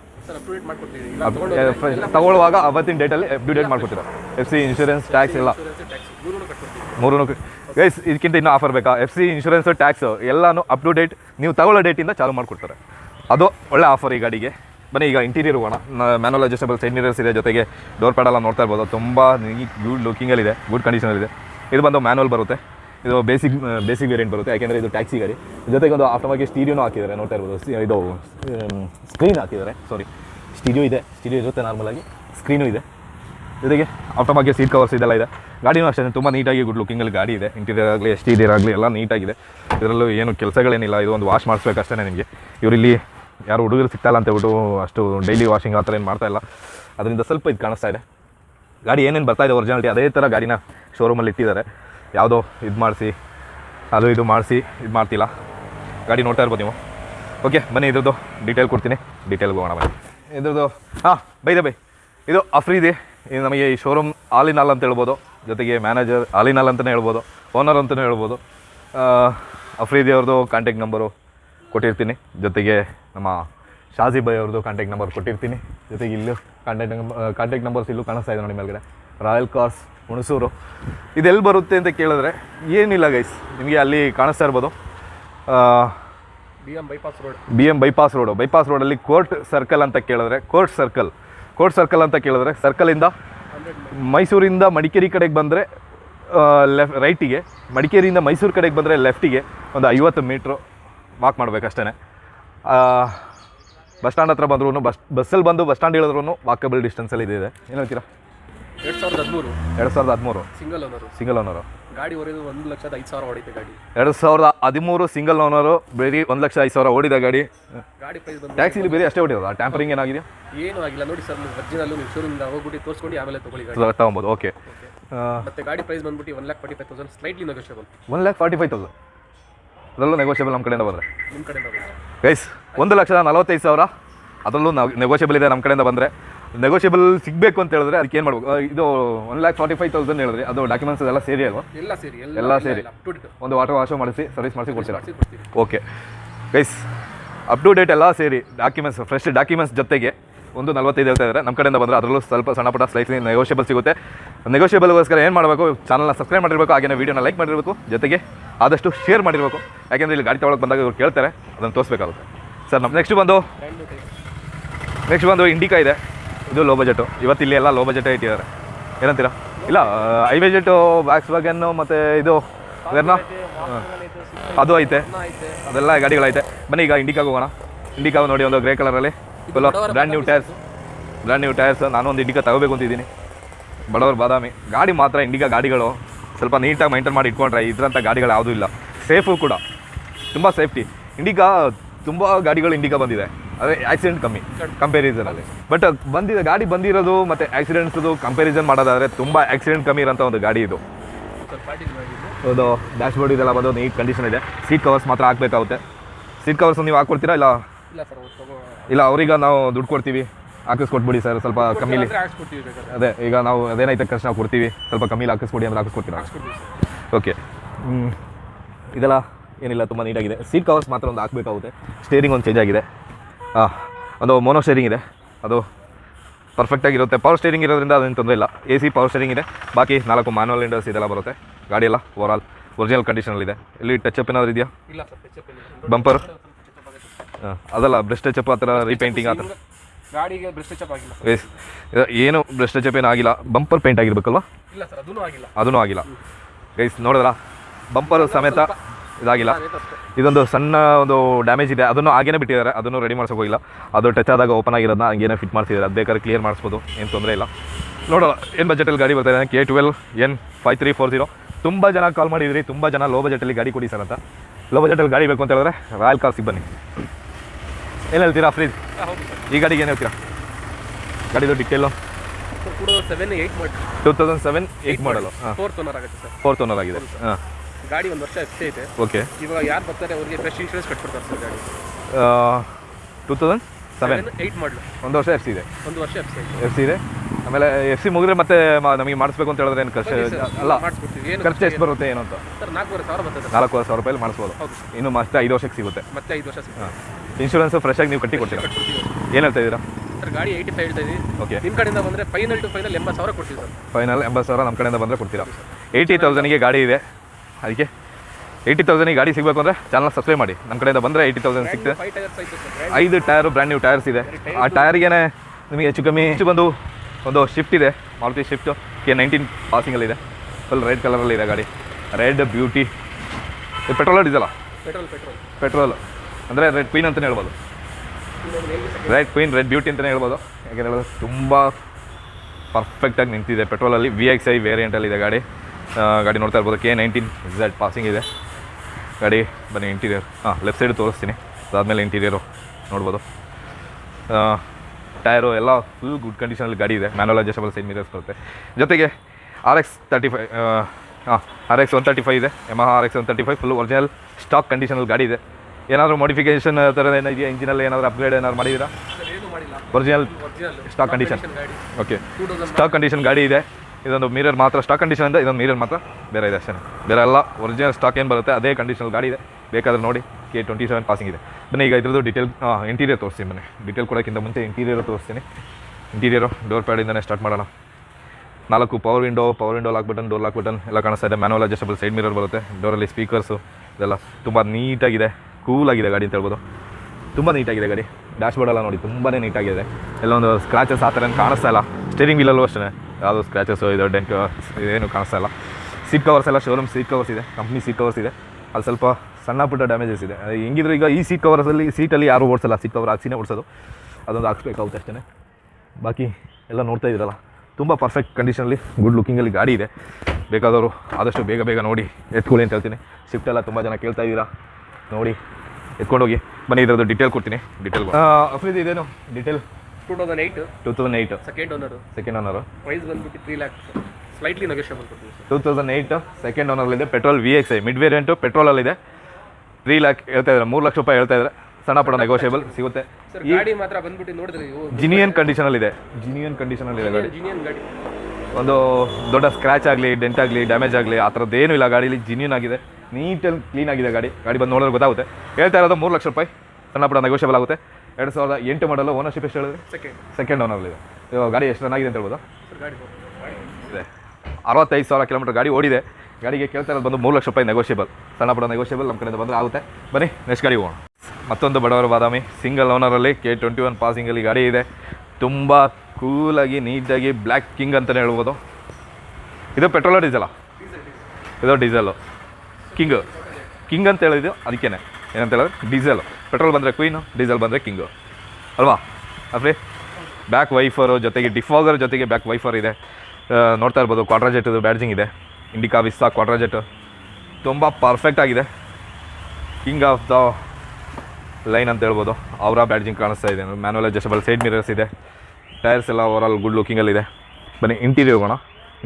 ತಗೊಳ್ಳುವಾಗ ಅವತ್ತಿನ ಡೇಟಲ್ಲಿ ಅಪ್ಡೇಟ್ ಮಾಡ್ಕೊತೀರಾ ಎಫ್ ಸಿ ಇನ್ಶೂರೆನ್ಸ್ ಟ್ಯಾಕ್ಸ್ ಎಲ್ಲ? ಟ್ಯಾಕ್ಸ್ ಮೂರು ನೂರು ಮೂರೂ ಗೈಸ್ ಇದಕ್ಕಿಂತ ಇನ್ನೂ ಆಫರ್ ಬೇಕಾ? ಎಫ್ ಸಿ ಇನ್ಶೂರೆನ್ಸು ಟ್ಯಾಕ್ಸು ಎಲ್ಲಾನು ಅಪ್ ಟು ಡೇಟ್ ನೀವು ತಗೊಳ್ಳೋ ಡೇಟಿಂದ ಚಾಲು ಮಾಡಿಕೊಡ್ತಾರೆ. ಅದು ಒಳ್ಳೆ ಆಫರ್ ಈ ಗಾಡಿಗೆ. ಬನ್ನಿ, ಈಗ ಇಂಟೀರಿಯರ್ ಹೋಗೋಣ. ಮ್ಯಾನುವಲ್ ಅಡ್ಜಸ್ಟಬಲ್ ಸೈಡ್ ಮಿರರ್ಸ್ ಇದೆ ಜೊತೆಗೆ ಡೋರ್ ಪ್ಯಾಡೆಲ್ಲ ನೋಡ್ತಾ ಇರ್ಬೋದು. ತುಂಬ ಗುಡ್ ಲುಕಿಂಗಲ್ಲಿದೆ ಗುಡ್ ಕಂಡೀಷನಲ್ಲಿದೆ ಇದು ಬಂದು ಮ್ಯಾನುವಲ್ ಬರುತ್ತೆ. ಇದು ಬೇಸಿಕ್ ಬೇಸಿಕ್ ವೇರಿಯಂಟ್ ಬರುತ್ತೆ. ಯಾಕೆಂದರೆ ಇದು ಟ್ಯಾಕ್ಸಿ ಗಾಡಿ. ಜೊತೆಗೆ ಒಂದು ಆಟೋಮಾಗಿ ಸ್ಟೀರಿಯೋನು ಹಾಕಿದ್ದಾರೆ. ನೋಡ್ತಾ ಇರ್ಬೋದು. ಇದು ಸ್ಕ್ರೀನ್ ಹಾಕಿದ್ದಾರೆ. ಸಾರಿ ಸ್ಟೀರಿಯೋ ಇದೆ. ಸ್ಟೀರಿಯೋ ಇರುತ್ತೆ ನಾರ್ಮಲಾಗಿ ಸ್ಕ್ರೀನು ಇದೆ. ಜೊತೆಗೆ ಆಟೋಮಾಗಿ ಸೀಟ್ ಕವರ್ಸ್ ಇದೆಲ್ಲ ಇದೆ. ಗಾಡಿನೂ ಅಷ್ಟೇ, ತುಂಬ ನೀಟಾಗಿ ಗುಡ್ ಲುಕಿಂಗಲ್ಲಿ ಗಾಡಿ ಇದೆ. ಇಂಟೀರಿಯರ್ ಆಗಲಿ ಎಕ್ಸ್ಟೀರಿಯರ್ ಆಗಲಿ ಎಲ್ಲ ನೀಟಾಗಿದೆ ಇದರಲ್ಲೂ ಏನು ಕೆಲಸಗಳೇನಿಲ್ಲ. ಇದು ಒಂದು ವಾಶ್ ಮಾಡಿಸ್ಬೇಕು ಅಷ್ಟೇ ನಿಮಗೆ. ಇವರಿಲ್ಲಿ ಯಾರು ಹುಡುಗರು ಸಿಗ್ತಾಯಿಲ್ಲ ಅಂತ ಹೇಳ್ಬಿಟ್ಟು ಅಷ್ಟು ಡೈಲಿ ವಾಷಿಂಗ್ ಆ ಥರ ಏನು ಮಾಡ್ತಾ ಇಲ್ಲ ಅದರಿಂದ ಸ್ವಲ್ಪ ಇದು ಕಾಣಿಸ್ತಾ ಇದೆ. ಗಾಡಿ ಏನೇನು ಬರ್ತಾ ಇದೆ ಒರಿಜಿನಾಲಿಟಿ ಅದೇ ಥರ ಗಾಡಿನ ಶೋರೂಮಲ್ಲಿ ಇಟ್ಟಿದ್ದಾರೆ. ಯಾವುದೋ ಇದು ಮಾಡಿಸಿ, ಅದು ಇದು ಮಾಡಿಸಿ, ಇದು ಮಾಡ್ತಿಲ್ಲ. ಗಾಡಿ ನೋಡ್ತಾ ಇರ್ಬೋದು ನೀವು. ಓಕೆ ಬನ್ನಿ, ಇದ್ರದ್ದು ಡೀಟೇಲ್ ಕೊಡ್ತೀನಿ. ಡೀಟೇಲ್ಗೆ ಹೋಗೋಣ ಬನ್ನಿ. ಇದ್ರದ್ದು, ಹಾಂ ಬೈದೆ ಬೈ ಇದು ಅಫ್ರೀದಿ ಇದು. ನಮಗೆ ಈ ಶೋರೂಮ್ ಆಲ್ ಇನ್ ಆಲ್ ಅಂತ ಹೇಳ್ಬೋದು. ಜೊತೆಗೆ ಮ್ಯಾನೇಜರ್ ಆಲ್ ಇನ್ ಆಲ್ ಅಂತಲೇ ಹೇಳ್ಬೋದು. ಓನರ್ ಅಂತಲೇ ಹೇಳ್ಬೋದು. ಅಫ್ರೀದಿ ಅವ್ರದ್ದು ಕಾಂಟ್ಯಾಕ್ಟ್ ನಂಬರು ಕೊಟ್ಟಿರ್ತೀನಿ. ಜೊತೆಗೆ ನಮ್ಮ ಶಾಜಿ ಬೈ ಅವ್ರದ್ದು ಕಾಂಟ್ಯಾಕ್ಟ್ ನಂಬರ್ ಕೊಟ್ಟಿರ್ತೀನಿ. ಜೊತೆಗೆ ಇಲ್ಲೂ ಕಾಂಟ್ಯಾಕ್ಟ್ ನಂಬರ್ ಕಾಂಟ್ಯಾಕ್ಟ್ ನಂಬರ್ಸ್ ಇಲ್ಲೂ ಕಾಣಿಸ್ತಾ ಇದೆ ನೋಡಿ ಮೇಲ್ಗಡೆ. Royal cars Hunsur. ಇದೆಲ್ಲಿ ಬರುತ್ತೆ ಅಂತ ಕೇಳಿದ್ರೆ ಏನಿಲ್ಲ ಗೈಸ್ ನಿಮಗೆ ಅಲ್ಲಿ ಕಾಣಿಸ್ತಾ ಇರ್ಬೋದು. B M bypass road B M bypass road bypass ರೋಡಲ್ಲಿ ಕೋರ್ಟ್ ಸರ್ಕಲ್ ಅಂತ ಕೇಳಿದ್ರೆ ಕೋರ್ಟ್ ಸರ್ಕಲ್ ಕೋರ್ಟ್ ಸರ್ಕಲ್ ಅಂತ ಕೇಳಿದ್ರೆ ಸರ್ಕಲಿಂದ ಮೈಸೂರಿಂದ ಮಡಿಕೇರಿ ಕಡೆಗೆ ಬಂದರೆ ಲೆಫ್ಟ್ ರೈಟಿಗೆ ಮಡಿಕೇರಿಯಿಂದ ಮೈಸೂರು ಕಡೆಗೆ ಬಂದರೆ ಲೆಫ್ಟಿಗೆ ಒಂದು ಐವತ್ತು ಮೀಟ್ರು ವಾಕ್ ಮಾಡಬೇಕಷ್ಟೇ ಬಸ್ ಸ್ಟ್ಯಾಂಡ್ ಹತ್ರ ಬಂದ್ರೂ ಬಸ್ ಬಸ್ಸಲ್ಲಿ ಬಂದು ಬಸ್ ಸ್ಟ್ಯಾಂಡ್ ಇಳಿದ್ರೂ ವಾಕಬಲ್ ಡಿಸ್ಟೆನ್ಸಲ್ಲಿ ಇದೆ ಏನು ಹೇಳ್ತೀರಾ? ಎರಡು ಸಾವಿರದ ಹದಿಮೂರು. ಎರಡು ಸಾವಿರದ ಹದಿಮೂರು. ಸಿಂಗಲ್ ಓನರು ಸಿಂಗಲ್ ಓನರು ಗಾಡಿ ಹೊಡೆದು ಒಂದು ಲಕ್ಷದ ಐದು ಸಾವಿರ ಹೊಡಿತೆ ಗಾಡಿ. ಎರಡು ಸಾವಿರದ ಹದಿಮೂರು ಸಿಂಗಲ್ ಓನರು ಬೇರೆ ಒಂದು ಲಕ್ಷ ಐದು ಸಾವಿರ ಓಡಿದ ಗಾಡಿ. ಗಾಡಿ ಪ್ರೈಸ್ ಟ್ಯಾಕ್ಸಿ ಟ್ಯಾಕ್ಸಿಲಿ ಬೇರೆ ಅಷ್ಟೇ ಹೊಡಿಯೋದು? ಟ್ಯಾಂಪರಿಂಗ್ ಏನಾಗಿದೆಯಾ? ಏನು ಆಗಿಲ್ಲ. ನೋಡಿ ಸರ್ ನೀವು ಒರಿಜಿನಲ್ ನೀವು ಶೋರೂಮಿಂದ ಹೋಗ್ಬಿಟ್ಟು ತೋರಿಸ್ಕೊಂಡು ಆಮೇಲೆ ತೊಗೊಳ್ಳಿ ಗಾಡಿ. ತಗೊಬೋದು ಓಕೆ ಮತ್ತೆ ಗಾಡಿ ಪ್ರೈಸ್ ಬಂದ್ಬಿಟ್ಟು one lakh forty five thousand slightly negotiable one lakh forty five thousand ಅದರಲ್ಲೂ ನೆಗೋಷಿಯಬಲ್ ನಮ್ಮ ಕಡೆಯಿಂದ ಬಂದರೆ. ಗೈಸ್ ಒಂದು ಲಕ್ಷದ ನಲವತ್ತೈದು ಸಾವಿರ ಅದರಲ್ಲೂ ನಾವು ನೆಗೋಷಿಯಬಲ್ ಇದೆ ನಮ್ಮ ಕಡೆಯಿಂದ ಬಂದರೆ. ನೆಗೋಷಿಯಬಲ್ ಸಿಗಬೇಕು ಅಂತ ಹೇಳಿದ್ರೆ ಅದಕ್ಕೆ ಏನು ಮಾಡಬೇಕು? ಇದು one lakh forty five thousand ಹೇಳಿದ್ರೆ ಅದು ಡಾಕ್ಯುಮೆಂಟ್ಸ್ ಎಲ್ಲ ಸೇರಿ ಅಲ್ವಾ? ಎಲ್ಲ ಸೇರಿ ಎಲ್ಲ ಸೇರಿ. ಒಂದು ವಾಟರ್ ವಾಶು ಮಾಡಿಸಿ ಸರ್ವಿಸ್ ಮಾಡಿಸಿ ಕೊಡ್ತೀರಾ? Okay guys up to date ಎಲ್ಲ ಸೇರಿ ಡಾಕ್ಯುಮೆಂಟ್ಸ್ ಫ್ರೆಶ್ ಡಾಕ್ಯುಮೆಂಟ್ಸ್ ಜೊತೆಗೆ ಒಂದು ನಲ್ವತ್ತೈದು ಹೇಳ್ತಾ ಇದ್ದಾರೆ. ನಮ್ಮ ಕಡೆಯಿಂದ ಬಂದರೆ ಅದರಲ್ಲೂ ಸ್ವಲ್ಪ ಸಣ್ಣ ಪುಟ್ಟ ಸ್ಲೈಟ್ಲಿ ನೆಗೋಷಿಯಬಲ್ ಸಿಗುತ್ತೆ. ನೆಗೋಷಿಯಬಲ್ಗೋಸ್ಕರ ಏನು ಮಾಡಬೇಕು? ಚಾನಲ್ನ ಸಬ್ಸ್ಕ್ರೈಬ್ ಮಾಡಿರಬೇಕು ಹಾಗೆ ವೀಡಿಯೋನ ಲೈಕ್ ಮಾಡಿರಬೇಕು. ಜೊತೆಗೆ ಆದಷ್ಟು ಶೇರ್ ಮಾಡಿರಬೇಕು. ಯಾಕೆಂದರೆ ಇಲ್ಲಿ ಗಾಡಿ ತೊಗೊಳಕ್ಕೆ ಬಂದಾಗ ಇವ್ರು ಕೇಳ್ತಾರೆ ಅದನ್ನು ತೋರಿಸಬೇಕಾಗುತ್ತೆ. ಸರ್ ನಮ್ಮ ನೆಕ್ಸ್ಟ್ ಬಂದು ನೆಕ್ಸ್ಟ್ ಬಂದು ಇಂಡಿಕಾ ಇದೆ. ಇದು ಲೋ ಬಜೆಟು ಇವತ್ತು ಇಲ್ಲಿ ಎಲ್ಲ ಲೋ ಬಜೆಟೇ ಇಟ್ಟಿದ್ದಾರೆ. ಏನಂತೀರಾ? ಇಲ್ಲ ಐ ಬಜೆಟು ಬ್ಯಾಕ್ಸ್ ವ್ಯಾಗನ್ನು ಮತ್ತು ಇದು ವೆರ್ನಾ ಅದು ಐತೆ. ಐತೆ. ಅದೆಲ್ಲ ಗಾಡಿಗಳೈತೆ. ಬನ್ನಿ ಈಗ ಇಂಡಿಕಾಗೆ ಹೋಗೋಣ. ಇಂಡಿಕಾ ನೋಡಿ ಒಂದು ಗ್ರೇ ಕಲರಲ್ಲಿ full brand new tyres brand new tyres ನಾನು ಒಂದು ಇಂಡಿಕಾ ತಗೋಬೇಕು ಅಂತಿದ್ದೀನಿ. ಬಡವರು ಬಾದಾಮಿ. ಗಾಡಿ ಮಾತ್ರ ಇಂಡಿಕಾ ಗಾಡಿಗಳು. ಸ್ವಲ್ಪ ನೀಟಾಗಿ ಮೈಂಟೈನ್ ಮಾಡಿ ಇಟ್ಕೊಂಡ್ರೆ ಇದ್ರಂಥ ಗಾಡಿಗಳು ಯಾವುದೂ ಇಲ್ಲ. ಸೇಫು ಕೂಡ. ತುಂಬ ಸೇಫ್ಟಿ ಇಂಡಿಕಾ ತುಂಬ ಗಾಡಿಗಳು ಇಂಡಿಕಾ ಬಂದಿದೆ. ಅದೇ ಆಕ್ಸಿಡೆಂಟ್ ಕಮ್ಮಿ ಕಂಪ್ಯಾರಿಸನಲ್ಲಿ ಬಟ್ ಬಂದಿದೆ ಗಾಡಿ ಬಂದಿರೋದು ಮತ್ತು ಆಕ್ಸಿಡೆಂಟ್ಸದು ಕಂಪ್ಯಾರಿಸನ್ ಮಾಡೋದಾದರೆ ತುಂಬ ಆಕ್ಸಿಡೆಂಟ್ ಕಮ್ಮಿ ಇರೋಂಥ ಒಂದು ಗಾಡಿ ಇದು. ಹೌದು ಡ್ಯಾಶ್ ಬೋರ್ಡ್ ಇದೆಲ್ಲ ಬಂದು ನೀಟ್ ಕಂಡೀಷನ್ ಇದೆ. ಸೀಟ್ ಕವರ್ಸ್ ಮಾತ್ರ ಹಾಕ್ಬೇಕಾಗುತ್ತೆ. ಸೀಟ್ ಕವರ್ಸ್ ನೀವು ಹಾಕ್ಕೊಡ್ತೀರಾ ಇಲ್ಲ? ಇಲ್ಲ ಅವ್ರೀಗ ನಾವು ದುಡ್ಡು ಕೊಡ್ತೀವಿ. ಹಾಕಿಸ್ಕೊಟ್ಬಿಡಿ ಸರ್ ಸ್ವಲ್ಪ ಕಮ್ಮಿಲಿ. ಅದೇ ಈಗ ನಾವು ಅದೇನೈತೆ ಖರ್ಚು ನಾವು ಕೊಡ್ತೀವಿ. ಸ್ವಲ್ಪ ಕಮ್ಮಿಲಿ ಹಾಕಿಸ್ಕೊಡಿ ಅಂದ್ರೆ ಹಾಕ್ಸ್ಕೊಡ್ತೀವಿ ಓಕೆ. ಇದೆಲ್ಲ ಏನಿಲ್ಲ ತುಂಬ ನೀಟಾಗಿದೆ. ಸೀಟ್ ಕವರ್ಸ್ ಮಾತ್ರ ಒಂದು ಹಾಕಬೇಕಾಗುತ್ತೆ. ಸ್ಟೇರಿಂಗ್ ಒಂದು ಚೇಂಜ್ ಆಗಿದೆ. ಹಾಂ ಒಂದು ಮೋನೋ ಸ್ಟೇರಿಂಗ್ ಇದೆ. ಅದು ಪರ್ಫೆಕ್ಟಾಗಿರುತ್ತೆ ಪವರ್ ಸ್ಟೇರಿಂಗ್ ಇರೋದ್ರಿಂದ ಅದೇನು ತೊಂದರೆ ಇಲ್ಲ. ಎ ಸಿ ಪವರ್ ಸ್ಟೇರಿಂಗ್ ಇದೆ. ಬಾಕಿ ನಾಲ್ಕು ಮ್ಯಾನುವಲ್ ವಿಂಡೋಸ್ ಇದೆಲ್ಲ ಬರುತ್ತೆ. ಗಾಡಿ ಎಲ್ಲ ಓವರಾಲ್ ಒರಿಜಿನಲ್ ಕಂಡೀಷನಲ್ಲಿದೆ ಇಲ್ಲಿ ಟಚ್ ಅಪ್ ಏನಾದ್ರು ಇದೆಯಾ? ಇಲ್ಲ ಸರ್ ಟಚ್ ಇಲ್ಲ. ಬಂಪರ್ ಅದಲ್ಲ ಬ್ರೆಸ್ಟ್ ಟಚ್ ಆ ಥರ ರೀಪೇಂಟಿಂಗ್ ಆ ಥರ. ಗಾಡಿಗೆ ಬ್ರೆಸ್ಟ್ ಟಚ್ ಆಗಿಲ್ಲ ಏನು ಬ್ರೆಸ್ಟ್ ಟಚ್ ಏನು ಆಗಿಲ್ಲ? ಬಂಪರ್ ಪೇಂಟ್ ಆಗಿರ್ಬೇಕಲ್ವಾ? ಇಲ್ಲ ಸರ್ ಅದೂ ಆಗಿಲ್ಲ. ಅದೂ ಆಗಿಲ್ಲ. ಗೈಸ್ ನೋಡಿದ್ರ? ಬಂಪರ್ ಸಮೇತ ಇದಾಗಿಲ್ಲ. ಇದೊಂದು ಸಣ್ಣ ಒಂದು ಡ್ಯಾಮೇಜ್ ಇದೆ. ಅದನ್ನು ಹಾಗೇನೆ ಬಿಟ್ಟಿದ್ದಾರೆ. ಅದನ್ನು ರೆಡಿ ಮಾಡ್ಸೋಕೆ ಹೋಗಿಲ್ಲ. ಅದು ಟಚ್ ಆದಾಗ ಓಪನ್ ಆಗಿರೋದನ್ನ ಹಂಗೇನೆ ಫಿಟ್ ಮಾಡ್ತಿದ್ದಾರೆ ಅದು ಬೇಕಾದ್ರೆ ಕ್ಲಿಯರ್ ಮಾಡಿಸ್ಬೋದು. ಏನು ತೊಂದರೆ ಇಲ್ಲ. ನೋಡೋಣ ಏನು ಬಜೆಟಲ್ಲಿ ಗಾಡಿ ಬರ್ತಾ ಇದೆ? K twelve N five three four zero ತುಂಬ ಜನ ಕಾಲ್ ಮಾಡಿದ್ರಿ. ತುಂಬ ಜನ ಲೋ ಬಜೆಟಲ್ಲಿ ಗಾಡಿ ಕೊಡಿ ಸರ್ ಅಂತ. ಲೋ ಬಜೆಟಲ್ಲಿ ಗಾಡಿ ಬೇಕು ಅಂತ ಹೇಳಿದ್ರೆ ರಾಯಲ್ ಕಾರ್ಸಿಗೆ ಬನ್ನಿ. ಏನು ಹೇಳ್ತೀರಾ ಫ್ರೀಜ್ ಸರ್ ಈ ಗಾಡಿಗೆ ಏನು ಹೇಳ್ತೀರಾ? ಗಾಡಿದು ಡಿಟೇಲು ಸೆವೆನ್ ಏಯ್ಟ್ ಮಾಡಿ ಟೂ ತೌಸಂಡ್ ಸೆವೆನ್ ಏಯ್ಟ್ ಮಾಡಲು ಫೋರ್ತ್ ಓನರ್ ಆಗುತ್ತೆ ಸರ್. ಫೋರ್ತ್ ಓನರ್ ಆಗಿದೆ. ಹಾಂ. ಗಾಡಿ ಒಂದು ವರ್ಷ ಎಫ್ಸಿ ಐತೆ. ಓಕೆ ಇವಾಗ ಯಾರು ಬರ್ತಾರೆ ಅವ್ರಿಗೆ ಫ್ರೆಶ್ ಇನ್ಶೂರೆನ್ಸ್ ಕಟ್ಬಿಡ್ತಾರೆ ಸರ್ ಗಾಡಿ. ಟೂ ತೌಸಂಡ್ ಸೆವೆನ್ ಏಯ್ಟ್ ಮಾಡಲು ಒಂದು ವರ್ಷ ಎಫ್ ಸಿ ಇದೆ. ಒಂದು ವರ್ಷ ಎಫ್ ಸಿ ಐತೆ. ಎಫ್ ಸಿ ಇದೆ. ಆಮೇಲೆ ಎಫ್ ಸಿ ಮುಗಿದ್ರೆ ಮತ್ತೆ ನಮಗೆ ಮಾಡಿಸ್ಬೇಕು ಅಂತ ಹೇಳಿದ್ರೆ ಏನು ಖರ್ಚು? ಅಲ್ಲ ಖರ್ಚು ಎಷ್ಟು ಬರುತ್ತೆ ಏನು ಅಂತ? ಸರ್ ನಾಲ್ಕೂವರೆ ಸಾವಿರ ಬರ್ತದೆ ನಾಲ್ಕೂವರೆ ಸಾವಿರ ರೂಪಾಯಿ ಮಾಡಿಸ್ಬೋದು. ಇನ್ನು ಮತ್ತೆ ಐದು ವರ್ಷಕ್ಕೆ ಸಿಗುತ್ತೆ. ಮತ್ತೆ ಐದು ವರ್ಷ ಸಿಗುತ್ತೆ. ಇನ್ಶೂರೆನ್ಸ್ ಫ್ರೆಶ್ ಆಗಿ ನೀವು ಕಟ್ಟಿ ಕೊಡ್ತೀರಾ? ಏನ್ ಹೇಳ್ತಾ ಇದ್ದೀರಾ? ಸರ್ ಗಾಡಿ ಏಯ್ಟಿ ಫೈವ್ ಹೇಳ್ತಾ ಓಕೆ ನಿಮ್ಮ ಕಡೆಯಿಂದ ಬಂದರೆ ಫೈನಲ್ ಟು ಫೈನಲ್ ಎಂಬತ್ತು ಸಾವಿರ ಕೊಡ್ತೀವಿ ಸರ್. ಫೈನಲ್ ಎಂಬತ್ತು ಸಾವಿರ ನಮ್ಮ ಕಡೆಯಿಂದ ಬಂದರೆ ಕೊಡ್ತೀರಾ? ಏಯ್ಟಿ ತೌಸಂಡಿಗೆ ಗಾಡಿ ಇದೆ. ಅದಕ್ಕೆ ಏಯ್ಟಿ ತೌಸಂಡಿಗೆ ಗಾಡಿ ಸಿಗಬೇಕು ಅಂದರೆ ಚಾನಲ್ ಸಬ್ಸ್ಕ್ರೈಬ್ ಮಾಡಿ. ನಮ್ಮ ಕಡೆಯಿಂದ ಬಂದರೆ ಏಯ್ಟಿ ತೌಸಂಡ್ ಸಿಗ್ತದೆ. ಐದು ಟೈರು ಬ್ರ್ಯಾಂಡ್ ನ್ಯೂ ಟೈರ್ಸ್ ಇದೆ. ಆ ಟೈರ್ಗೆ ನಿಮಗೆ ಹೆಚ್ಚು ಕಮ್ಮಿ ಹೆಚ್ಚು ಬಂದು ಒಂದು ಶಿಫ್ಟ್ ಇದೆ. ಮಾರುತಿ ಶಿಫ್ಟ್ ಕೆ ನೈನ್ಟೀನ್ ಪಾಸಿಂಗಲ್ಲಿದೆ ಫುಲ್ ರೆಡ್ ಕಲರಲ್ಲಿ ಇದೆ ಗಾಡಿ. ರೆಡ್ ಬ್ಯೂಟಿ ಇದು ಪೆಟ್ರೋಲ್ ಪೆಟ್ರೋಲ್ ಪೆಟ್ರೋಲ್ ಪೆಟ್ರೋಲ್ ಅಂದರೆ ರೆಡ್ ಕ್ವೀನ್ ಅಂತಲೇ ಹೇಳ್ಬೋದು. ರೆಡ್ ಕ್ವೀನ್ ರೆಡ್ ಬ್ಯೂಟಿ ಅಂತಲೇ ಹೇಳ್ಬೋದು. ಯಾಕೆಂದ್ರೆ ಹೇಳಿದ್ರೆ ತುಂಬ ಪರ್ಫೆಕ್ಟಾಗಿ ನಿಂತಿದೆ. ಪೆಟ್ರೋಲಲ್ಲಿ ವಿ ಎಕ್ಸ್ ಐ ವೇರಿಯಂಟಲ್ಲಿ ಇದೆ ಗಾಡಿ. ಗಾಡಿ ನೋಡ್ತಾ ಇರ್ಬೋದು. ಕೆ ನೈನ್ಟೀನ್ ಎಕ್ಸಾಕ್ಟ್ ಪಾಸಿಂಗ್ ಇದೆ. ಗಾಡಿ ಬನ್ನಿ ಇಂಟೀರಿಯರ್ ಹಾಂ ಲೆಫ್ಟ್ ಸೈಡ್ ತೋರಿಸ್ತೀನಿ. ಅದಾದಮೇಲೆ ಇಂಟೀರಿಯರು ನೋಡ್ಬೋದು. ಟೈರು ಎಲ್ಲ ಫುಲ್ ಗುಡ್ ಕಂಡೀಷನಲ್ಲಿ ಗಾಡಿ ಇದೆ. ಮ್ಯಾನುವಲ್ ಅಡ್ಜಸ್ಟಬಲ್ ಸೈಡ್ ಮಿರರ್ಸ್ ಬರುತ್ತೆ. ಜೊತೆಗೆ ಆರ್ ಎಕ್ಸ್ ತರ್ಟಿ ಫೈ ಹಾಂ R X one thirty five ಇದೆ. M R X one thirty five full original stock ಕಂಡೀಷನಲ್ಲಿ ಗಾಡಿ ಇದೆ. ಏನಾದರೂ ಮಾಡಿಫಿಕೇಷನ್ ಥರ ಏನಿದೆಯಾ ಇಂಜಿನಲ್ಲಿ ಏನಾದರೂ ಅಪ್ಗ್ರೇಡ್ ಏನಾದ್ರು ಮಾಡಿದ್ದೀರಾ? Original stock condition okay stock condition ಗಾಡಿ. ಇದೆ. ಇದೊಂದು ಮಿರರ್ ಮಾತ್ರ ಸ್ಟಾಕ್ ಕಂಡೀಷನ್ ಇದೆ ಇದೊಂದು ಮಿರರ್ ಮಾತ್ರ ಬೇರೆ ಇದೆ ಅಷ್ಟೇ ಬೇರೆ ಎಲ್ಲ ಒರಿಜಿನಲ್ ಸ್ಟಾಕ್ ಏನು ಬರುತ್ತೆ ಅದೇ ಕಂಡೀಷನಲ್ ಗಾಡಿ ಇದೆ. ಬೇಕಾದ್ರೆ ನೋಡಿ ಕೆ ಟ್ವೆಂಟಿ ಸೆವೆನ್ ಪಾಸಿಂಗ್ ಇದೆ. ಬನ್ನಿ ಈಗ ಇದ್ರದ್ದು ಡೀಟೇಲ್ ಇಂಟೀರಿಯರ್ ತೋರಿಸ್ತೀನಿ ಬನ್ನಿ. ಡೀಟೇಲ್ ಕೊಡೋಕ್ಕಿಂತ ಮುಂಚೆ ಇಂಟೀರಿಯರ್ ತೋರಿಸ್ತೀನಿ. ಇಂಟೀರಿಯರು ಡೋರ್ ಪ್ಯಾಡಿಂದನೇ ಸ್ಟಾರ್ಟ್ ಮಾಡೋಣ. ನಾಲ್ಕು power window power window lock button door lock button ಎಲ್ಲ ಕಾಣಿಸ್ತಾ ಇದೆ. ಮ್ಯಾನುವಲ್ ಅಡ್ಜಸ್ಟಬಲ್ ಸೈಡ್ ಮಿರರ್ ಬರುತ್ತೆ. ಡೋರಲ್ಲಿ ಸ್ಪೀಕರ್ಸು ಇದೆಲ್ಲ ತುಂಬ ನೀಟಾಗಿದೆ ಕೂಲಾಗಿದೆ ಗಾಡಿ ಅಂತ ಹೇಳ್ಬೋದು. ತುಂಬ ನೀಟಾಗಿದೆ ಗಾಡಿ. ಡ್ಯಾಶ್ ಬೋರ್ಡ್ ಎಲ್ಲ ನೋಡಿ ತುಂಬಾ ನೀಟಾಗಿದೆ ಎಲ್ಲ ಒಂದು ಸ್ಕ್ರಾಚಸ್ ಆ ಥರ ಕಾಣಿಸ್ತಾ ಇಲ್ಲ. ಸ್ಟೇರಿಂಗ್ ವೀಲಲ್ಲೂ ಅಷ್ಟೇ ಯಾವುದೋ ಸ್ಕ್ರಾಚಸ್ಸು ಇದು ಡೆಂಟ್ ಇದೇನು ಕಾಣಿಸ್ತಾ ಇಲ್ಲ. ಸೀಟ್ ಕವರ್ಸ್ ಎಲ್ಲ ಶೋರೂಮ್ ಸೀಟ್ ಕವರ್ಸ್ ಇದೆ. ಕಂಪ್ನಿ ಸೀಟ್ ಕವರ್ಸ್ ಇದೆ. ಅದು ಸ್ವಲ್ಪ ಸಣ್ಣ ಪುಟ್ಟ ಡ್ಯಾಮೇಜಸ್ ಇದೆ. ಹೆಂಗಿದ್ರು ಈಗ ಈ ಸೀಟ್ ಕವರ್ಸಲ್ಲಿ ಸೀಟಲ್ಲಿ ಯಾರು ಓಡಿಸಲ್ಲ. Seat cover ಹಾಕ್ಸಿನೇ ಓಡಿಸೋದು. ಅದೊಂದು ಹಾಕ್ಸ್ಬೇಕಾಗುತ್ತೆ ಅಷ್ಟೇ ಬಾಕಿ ಎಲ್ಲ ನೋಡ್ತಾ ಇದ್ದೀರಲ್ಲ. ತುಂಬ ಪರ್ಫೆಕ್ಟ್ ಕಂಡೀಷನಲ್ಲಿ ಗುಡ್ ಲುಕ್ಕಿಂಗಲ್ಲಿ ಗಾಡಿ ಇದೆ. ಬೇಕಾದವರು ಆದಷ್ಟು ಬೇಗ ಬೇಗ ನೋಡಿ, ಎತ್ಕೊಳ್ಳಿ ಅಂತ ಹೇಳ್ತೀನಿ. ಶಿಫ್ಟೆಲ್ಲ ತುಂಬ ಜನ ಕೇಳ್ತಾ ಇದ್ದೀರಾ. ನೋಡಿ ಎತ್ಕೊಂಡೋಗಿ. ಬನ್ನಿ ಇದ್ರದ್ದು ಡೀಟೇಲ್ ಕೊಡ್ತೀನಿ. ಡೀಟೇಲ್ ಅಫ್ರೀದ್ ಇದೇನು? Detail two thousand eight two thousand eight second owner second owner price ಬಂದ್ಬಿಟ್ಟು ತ್ರೀ ಲ್ಯಾಕ್ ಸ್ಲೈಟ್ಲಿ ನೆಗೋಷಿಯಬಲ್ ಕೊಡ್ತೀವಿ sir. Two thousand eight second ಓನರ್ಲಿದೆ petrol V X I mid variant ಪೆಟ್ರೋಲಲ್ಲಿದೆ three lakh ಹೇಳ್ತಾ ಇದ್ದಾರೆ. ಮೂರು ಲಕ್ಷ ರೂಪಾಯಿ ಹೇಳ್ತಾ ಇದ್ದಾರೆ. ಸಣ್ಣ ಪುಟ್ಟ ನೆಗೋಷಿಯಬಲ್ ಸಿಗುತ್ತೆ. ಸರ್ ಗಾಡಿ ಮಾತ್ರ ಬಂದ್ಬಿಟ್ಟು ನೋಡಿದ್ರೆ ಜಿನಿಯನ್ ಜಿನಿಯನ್ ಕಂಡೀಷನಲ್ಲಿದೆ ಜಿನಿಯನ್ ಕಂಡೀಷನಲ್ಲಿದೆ ಗಾಡಿ. ಜಿನಿಯನ್ ಗಾಡಿ. ಒಂದು ದೊಡ್ಡ ಸ್ಕ್ರ್ಯಾಚ್ ಆಗಲಿ ಡೆಂಟ್ ಆಗಲಿ ಡ್ಯಾಮೇಜ್ ಆಗಲಿ ಆ ಥರದ್ದು ಏನೂ ಇಲ್ಲ. ಗಾಡೀಲಿ ಜಿನಿಯನ್ ಆಗಿದೆ. ನೀಟಲ್ಲಿ ಕ್ಲೀನ್ ಆಗಿದೆ ಗಾಡಿ. ಗಾಡಿ ಬಂದು ನೋಡಿದ್ರೆ ಗೊತ್ತಾಗುತ್ತೆ. ಹೇಳ್ತಾ ಇರೋದು ಮೂರು ಲಕ್ಷ ರೂಪಾಯಿ. ಸಣ್ಣ ಪುಟ್ಟ ನೆಗೋಷಿಯಬಲ್ ಆಗುತ್ತೆ. ಎರಡು ಸಾವಿರದ ಎಂಟು ಮಾಡಲು ಓನರ್ಶಿಪ್ ಎಷ್ಟು ಹೇಳಿದ್ರೆ? ಸೆಕೆಂಡ್ ಸೆಕೆಂಡ್ ಓನರ್ಲಿದೆ ಇವಾಗ ಗಾಡಿ ಎಷ್ಟು ಚೆನ್ನಾಗಿದೆ ಅಂತ ಹೇಳ್ಬೋದು? ಇದೆ. ಅರವತ್ತೈದು ಸಾವಿರ ಕಿಲೋಮೀಟರ್ ಗಾಡಿ ಓಡಿದೆ. ಗಾಡಿಗೆ ಕೇಳ್ತಾ ಇರೋದು ಬಂದು ಮೂರು ಲಕ್ಷ ರೂಪಾಯಿ ನೆಗೋಷಿಯಬಲ್ ಸಣ್ಣ ಪುಟ್ಟ ನೆಗೋಷಿಯಬಲ್ ನಮ್ಮ ಕಡೆಯಿಂದ ಬಂದರೆ ಆಗುತ್ತೆ. ಬನ್ನಿ ನೆಕ್ಸ್ಟ್ ಗಾಡಿ ಹೋಗೋಣ. ಮತ್ತೊಂದು ಬಡವರ ಬಾದಾಮಿ ಸಿಂಗಲ್ ಓನರಲ್ಲಿ ಕೆ ಟ್ವೆಂಟಿ ಒನ್ ಪಾಸಿಂಗಲ್ಲಿ ಗಾಡಿ ಇದೆ. ತುಂಬ ಕೂಲಾಗಿ ನೀಟಾಗಿ ಬ್ಲ್ಯಾಕ್ ಕಿಂಗ್ ಅಂತಲೇ ಹೇಳ್ಬೋದು. ಇದು ಪೆಟ್ರೋಲ ಡೀಸೆಲಾ ಇದು ಡೀಸೆಲು ಕಿಂಗ್ ಕಿಂಗ್ ಅಂತ ಹೇಳಿದ್ದು ಅದಕ್ಕೇನೆ. ಏನಂತ ಹೇಳಿದ್ರೆ ಡೀಸೆಲ್ ಪೆಟ್ರೋಲ್ ಬಂದರೆ ಕ್ವೀನು ಡೀಸೆಲ್ ಬಂದರೆ ಕಿಂಗು ಅಲ್ವಾ? ಅಫ್ರಿ ಬ್ಯಾಕ್ ವೈಫರು ಜೊತೆಗೆ ಡಿಫಾಗರ್ ಜೊತೆಗೆ ಬ್ಯಾಕ್ ವೈಫರ್ ಇದೆ. ನೋಡ್ತಾ ಇರ್ಬೋದು ಕ್ವಾಡ್ರಾಜೆಟ್ದು ಬ್ಯಾಡ್ಜಿಂಗ್ ಇದೆ. ಇಂಡಿಕಾ ವಿಸ್ತಾ ಕ್ವಾಡ್ರಾಜೆಟ್ ತುಂಬ ಪರ್ಫೆಕ್ಟ್ ಆಗಿದೆ. ಕಿಂಗ್ ಆಫ್ ದ ಲೈನ್ ಅಂತ ಹೇಳ್ಬೋದು. ಅವರ ಬ್ಯಾಡ್ಜಿಂಗ್ ಕಾಣಿಸ್ತಾ ಇದೆ. ಮ್ಯಾನುವಲ್ ಅಡ್ಜಸ್ಟಬಲ್ ಸೈಡ್ ಮಿರರ್ಸ್ ಇದೆ. ಟೈರ್ಸ್ ಎಲ್ಲ ಓವರಾಲ್ ಗುಡ್ ಲುಕಿಂಗಲ್ಲಿದೆ ಬನ್ನಿ ಇಂಟೀರಿಯರ್ ಹೋಗೋಣ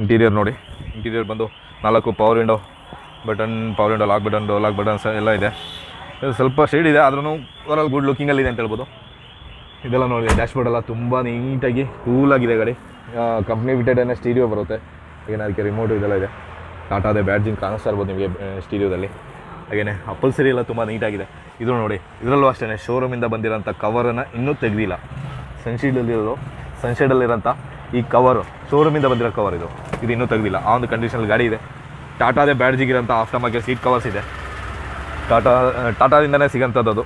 ಇಂಟೀರಿಯರ್ ನೋಡಿ. ಇಂಟೀರಿಯರ್ ಬಂದು ನಾಲ್ಕು power window button power window lock button door lock buttons ಎಲ್ಲ ಇದೆ. ಇದು ಸ್ವಲ್ಪ ಶೇಡ್ ಇದೆ ಆದ್ರೂ ಓವರಾಲ್ ಗುಡ್ ಲುಕಿಂಗಲ್ಲಿದೆ ಅಂತ ಹೇಳ್ಬೋದು. ಇದೆಲ್ಲ ನೋಡಿ ಡ್ಯಾಶ್ಬೋರ್ಡ್ ಎಲ್ಲ ತುಂಬ ನೀಟಾಗಿ ಕೂಲಾಗಿದೆ ಗಾಡಿ ಕಂಪ್ನಿ ಬಿಟ್ಟೆಡ್ ಸ್ಟೀರಿಯೋ ಬರುತ್ತೆ. ಹಾಗೇನೆ ಅದಕ್ಕೆ ರಿಮೋಟ್ ಇದೆಲ್ಲ ಇದೆ. ಟಾಟಾದೇ ಬ್ಯಾಡ್ಜಿಂಗ್ ಕಾಣಿಸ್ತಾ ಇರ್ಬೋದು ನಿಮಗೆ ಸ್ಟೀರಿಯೋದಲ್ಲಿ ಹಾಗೇನೆ ಅಪ್ಪಲ್ಸರಿ ಎಲ್ಲ ತುಂಬ ನೀಟಾಗಿದೆ ಇದು ನೋಡಿ, ಇದರಲ್ಲೂ ಅಷ್ಟೇ ಶೋರೂಮಿಂದ ಬಂದಿರೋಂಥ ಕವರನ್ನು ಇನ್ನೂ ತೆಗೆದಿಲ್ಲ. ಸನ್ಶೀಡಲ್ಲಿರೋದು ಸನ್ಶೇಡಲ್ಲಿರೋಂಥ ಈ ಕವರು ಶೋರೂಮಿಂದ ಬಂದಿರೋ ಕವರ್ ಇದು. ಇದು ಇನ್ನೂ ತೆಗೆದಿಲ್ಲ. ಆ ಒಂದು ಕಂಡೀಷನಲ್ಲಿ ಗಾಡಿ ಇದೆ. ಟಾಟಾದೇ ಬ್ಯಾಡ್ಜಿಗಿರೋಂಥ ಆಫ್ಟರ್ ಮಾರ್ಕೆಟ್ ಸೀಟ್ ಕವರ್ಸ್ ಇದೆ. ಟಾಟಾ ಟಾಟಾದಿಂದನೇ ಸಿಗೋಂಥದ್ದು ಅದು.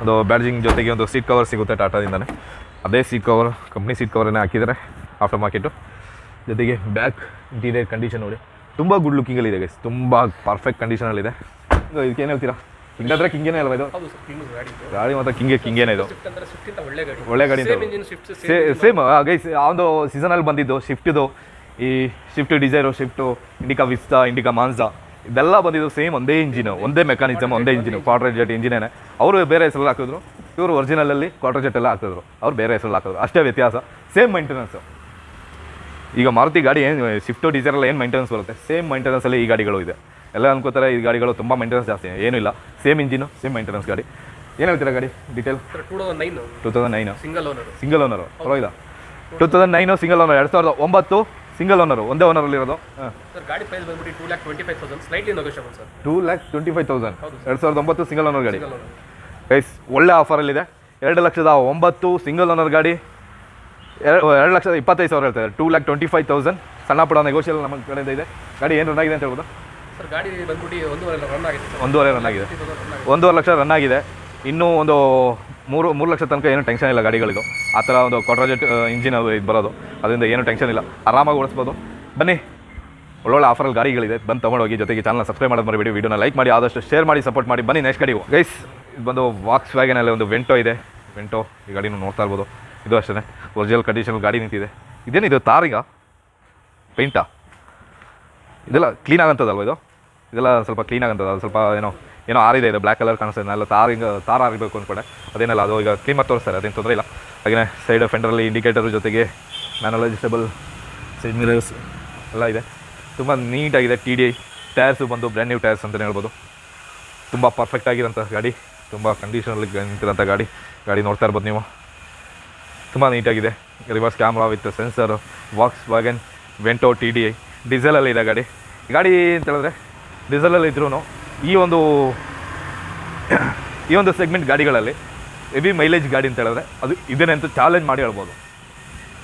ಒಂದು ಬ್ಯಾಡ್ಜಿಂಗ್ ಜೊತೆಗೆ ಒಂದು ಸೀಟ್ ಕವರ್ ಸಿಗುತ್ತೆ ಟಾಟಾದಿಂದನೇ. ಅದೇ ಸೀಟ್ ಕವರ್ ಕಂಪ್ನಿ ಸೀಟ್ ಕವರನ್ನೇ ಹಾಕಿದ್ದಾರೆ ಆಫ್ಟರ್ ಮಾರ್ಕೆಟು ಜೊತೆಗೆ ಬ್ಯಾಕ್ ಇಂಟೀರಿಯರ್ ಕಂಡೀಷನ್ ನೋಡಿ. ತುಂಬ ಗುಡ್ ಲುಕಿಂಗಲ್ಲಿದೆ ಗೈಸ್ ತುಂಬ ಪರ್ಫೆಕ್ಟ್ ಕಂಡೀಷನಲ್ಲಿದೆ ಇದಕ್ಕೆ ಏನು ಹೇಳ್ತೀರಾ? ಹಿಂಗಾದ್ರೆ ಕಿಂಗೇನೇ ಅಲ್ವಾ ಇದು? ಗಾಡಿ ಮಾತ್ರ ಕಿಂಗೆ ಕಿಂಗೇನೆ ಇದು. ಒಳ್ಳೆ ಗಾಡಿ ಸೇಮ್ ಗೈಸ್ ಆ ಒಂದು ಸೀಸನಲ್ಲಿ ಬಂದಿದ್ದು ಶಿಫ್ಟಿದು ಈ Swift Dzire Swift Indica Vista Indica Manza ಇದೆಲ್ಲ ಬಂದಿದ್ದು ಸೇಮ್ ಒಂದೇ ಇಂಜಿನು ಒಂದೇ ಮೆಕ್ಯಾನಿಸಮ್ ಒಂದೇ ಇಂಜಿನು ಕ್ವಾರ್ಟರ್ ಜೆಟ್ ಇಂಜಿನೇನೆ ಅವರು ಬೇರೆ ಹೆಸರಲ್ಲಿ ಹಾಕಿದ್ರು ಇವರು ಒರಿಜಿನಲಲ್ಲಿ ಕ್ವಾರ್ಟರ್ ಜೆಟ್ ಎಲ್ಲ ಹಾಕಿದ್ರು. ಅವ್ರು ಬೇರೆ ಹೆಸರಲ್ಲಿ ಹಾಕಿದ್ರು. ಅಷ್ಟೇ ವ್ಯತ್ಯಾಸ. ಸೇಮ್ ಮೈಂಟೆನೆನ್ಸು ಈಗ ಮಾರುತಿ ಗಾಡಿ ಏನು ಶಿಫ್ಟು ಡೀಸೆಲ್ ಏನು ಮೈಂಟೆನೆನ್ಸ್ ಬರುತ್ತೆ? ಸೇಮ್ ಮೈಂಟೆನೆನ್ಸಲ್ಲಿ ಈ ಗಾಡಿಗಳು ಇದೆ. ಎಲ್ಲ ಅನ್ಕೋತಾರೆ ಈ ಗಾಡಿಗಳು ತುಂಬ ಮೈಂಟೆನೆನ್ಸ್ ಜಾಸ್ತಿ. ಏನೂ ಇಲ್ಲ. ಸೇಮ್ ಇಂಜಿನು ಸೇಮ್ ಮೈಂಟೆನೆನ್ಸ್ ಗಾಡಿ. ಏನು ಹೇಳ್ತೀರಾ ಗಾಡಿ? Detail two thousand nine two thousand nine single owner single owner ಪರವಾಗಿಲ್ಲ. Two thousand nine single owner ಎರಡು ಸಾವಿರದ ಒಂಬತ್ತು ಸಿಂಗಲ್ ಓನರು ಒಂದೇ ಸರ್ ಗಾಡಿ ಪ್ರೈಸ್ ಬಂದ್ಬಿಟ್ಟು two lakh twenty five thousand slightly negotiable sir two lakh twenty five thousand ಹೌದು ಎರಡು ಸಾವಿರದ ಒಂಬತ್ತು ಸಿಂಗಲ್ ಓನರ್ ಗಾಡಿ. ಪ್ರೈಸ್ ಓನರ್ ಗೈಸ್ ಒಳ್ಳೆ ಆಫರಲ್ಲಿದೆ ಎರಡು ಲಕ್ಷದ ಒಂಬತ್ತು ಸಿಂಗಲ್ ಓನರ್ ಗಾಡಿ. ಎರಡು ಎರಡು ಲಕ್ಷದ ಇಪ್ಪತ್ತೈದು ಸಾವಿರ ಹೇಳ್ತಾರೆ two lakh twenty five thousand ಸಣ್ಣ ಪುಡ ನೆಗೋಷಿಯಲ್ ನಮ್ಮ ಕಡೆಯಿಂದ ಇದೆ. ಗಾಡಿ ಏನು ರನ್ ಆಗಿದೆ ಅಂತ ಹೇಳ್ಬೋದು? ಸರ್ ಗಾಡಿ ಬಂದ್ಬಿಟ್ಟು ಒಂದೂವರೆ ರನ್ ಆಗಿದೆ ಒಂದೂವರೆ ರನ್ ಆಗಿದೆ. ಒಂದೂವರೆ ಲಕ್ಷ ರನ್ ಆಗಿದೆ. ಇನ್ನೂ ಒಂದು ಮೂರು ಮೂರು ಲಕ್ಷ ತನಕ ಏನು ಟೆನ್ಷನ್ ಇಲ್ಲ ಗಾಡಿಗಳಿಗೂ. ಆ ಥರ ಒಂದು ಕ್ವಾಟ್ರಾಜೆಟ್ ಇಂಜಿನ್ ಅದು ಇದು ಬರೋದು. ಅದರಿಂದ ಏನು ಟೆನ್ಷನ್ ಇಲ್ಲ. ಆರಾಮಾಗಿ ಓಡಿಸ್ಬೋದು. ಬನ್ನಿ. ಒಳ್ಳೊಳ್ಳೆ ಆಫರಲ್ಲಿ ಗಾಡಿಗಳಿದೆ. ಬಂದು ತೊಗೊಂಡೋಗಿ ಜೊತೆಗೆ ಚಾನಲ್ ಸಬ್ಸ್ಕ್ರೈಬ್ ಮಾಡೋದು ಮರಿಬೇಡಿ. ವಿಡಿಯೋನ ಲೈಕ್ ಮಾಡಿ, ಆದಷ್ಟು ಶೇರ್ ಮಾಡಿ ಸಪೋರ್ಟ್ ಮಾಡಿ. ಬನ್ನಿ ನೆಕ್ಸ್ಟ್ ಗಾಡಿಗೂ. ಗೈಸ್ ಇದು ಬಂದು ವಾಕ್ಸ್ ವ್ಯಾಗನಲ್ಲಿ ಒಂದು ವೆಂಟೋ ಇದೆ. ವೆಂಟೋ ಈ ಗಾಡಿನೂ ನೋಡ್ತಾ ಇರ್ಬೋದು. ಇದು ಅಷ್ಟೇ ಒರಿಜಿನಲ್ ಕಂಡೀಷನಲ್ಲಿ ಗಾಡಿ ನಿಂತಿದೆ. ಇದೇನಿದು ತಾರಿಗ ಪೇಂಟಾ ಇದೆಲ್ಲ ಕ್ಲೀನ್ ಆಗಂಥದ್ದಲ್ವ ಇದು? ಇದೆಲ್ಲ ಸ್ವಲ್ಪ ಕ್ಲೀನ್ ಆಗಂಥದ್ದು ಸ್ವಲ್ಪ ಏನೋ ಏನೋ ಆರಿದೆ, ಇದೆ ಬ್ಲ್ಯಾಕ್ ಕಲರ್ ಕಾಣಿಸ್ತದೆ ಅಲ್ಲ ತಾರ ಹಿಂಗೆ, ತಾರ್ ಆಗಬೇಕು ಅಂದ್ಕೊಂಡೆ ಅದೇನಲ್ಲ, ಅದು ಈಗ ಕ್ಲೀಮರ್ ತೋರಿಸ್ತಾರೆ, ಅದೇನು ತೊಂದರೆ ಇಲ್ಲ. ಹಾಗೆಯೇ ಸೈಡ್ ಫೆಂಡರಲ್ಲಿ ಇಂಡಿಕೇಟರ್ ಜೊತೆಗೆ ಮ್ಯಾನುವಲ್ ಸೈಡ್ ಮಿರರ್ಸ್ ಎಲ್ಲ ಇದೆ. ತುಂಬ ನೀಟಾಗಿದೆ ಟಿ ಡಿ ಐ ಟೈರ್ಸು ಬಂದು ಬ್ರ್ಯಾಂಡ್ ನ್ಯೂ ಟೈರ್ಸ್ ಅಂತಲೇ ಹೇಳ್ಬೋದು. ತುಂಬ ಪರ್ಫೆಕ್ಟ್ ಆಗಿರೋಂಥ ಗಾಡಿ, ತುಂಬ ಕಂಡೀಷನಲ್ಲಿ ನಿಂತಿರೋಂಥ ಗಾಡಿ ಗಾಡಿ ನೋಡ್ತಾ ಇರ್ಬೋದು ನೀವು. ತುಂಬ ನೀಟಾಗಿದೆ. Reverse camera with sensor Volkswagen Vento T D I ಡೀಸೆಲಲ್ಲಿ ಇದೆ ಗಾಡಿ. ಗಾಡಿ ಅಂತ ಹೇಳಿದ್ರೆ ಡೀಸೆಲಲ್ಲಿ ಇದ್ರೂ ಈ ಒಂದು ಈ ಒಂದು ಸೆಗ್ಮೆಂಟ್ ಗಾಡಿಗಳಲ್ಲಿ ಹೆವಿ ಮೈಲೇಜ್ ಗಾಡಿ ಅಂತ ಹೇಳಿದ್ರೆ ಅದು ಇದೇನೆ ಅಂತ ಚಾಲೆಂಜ್ ಮಾಡಿ ಹೇಳ್ಬೋದು.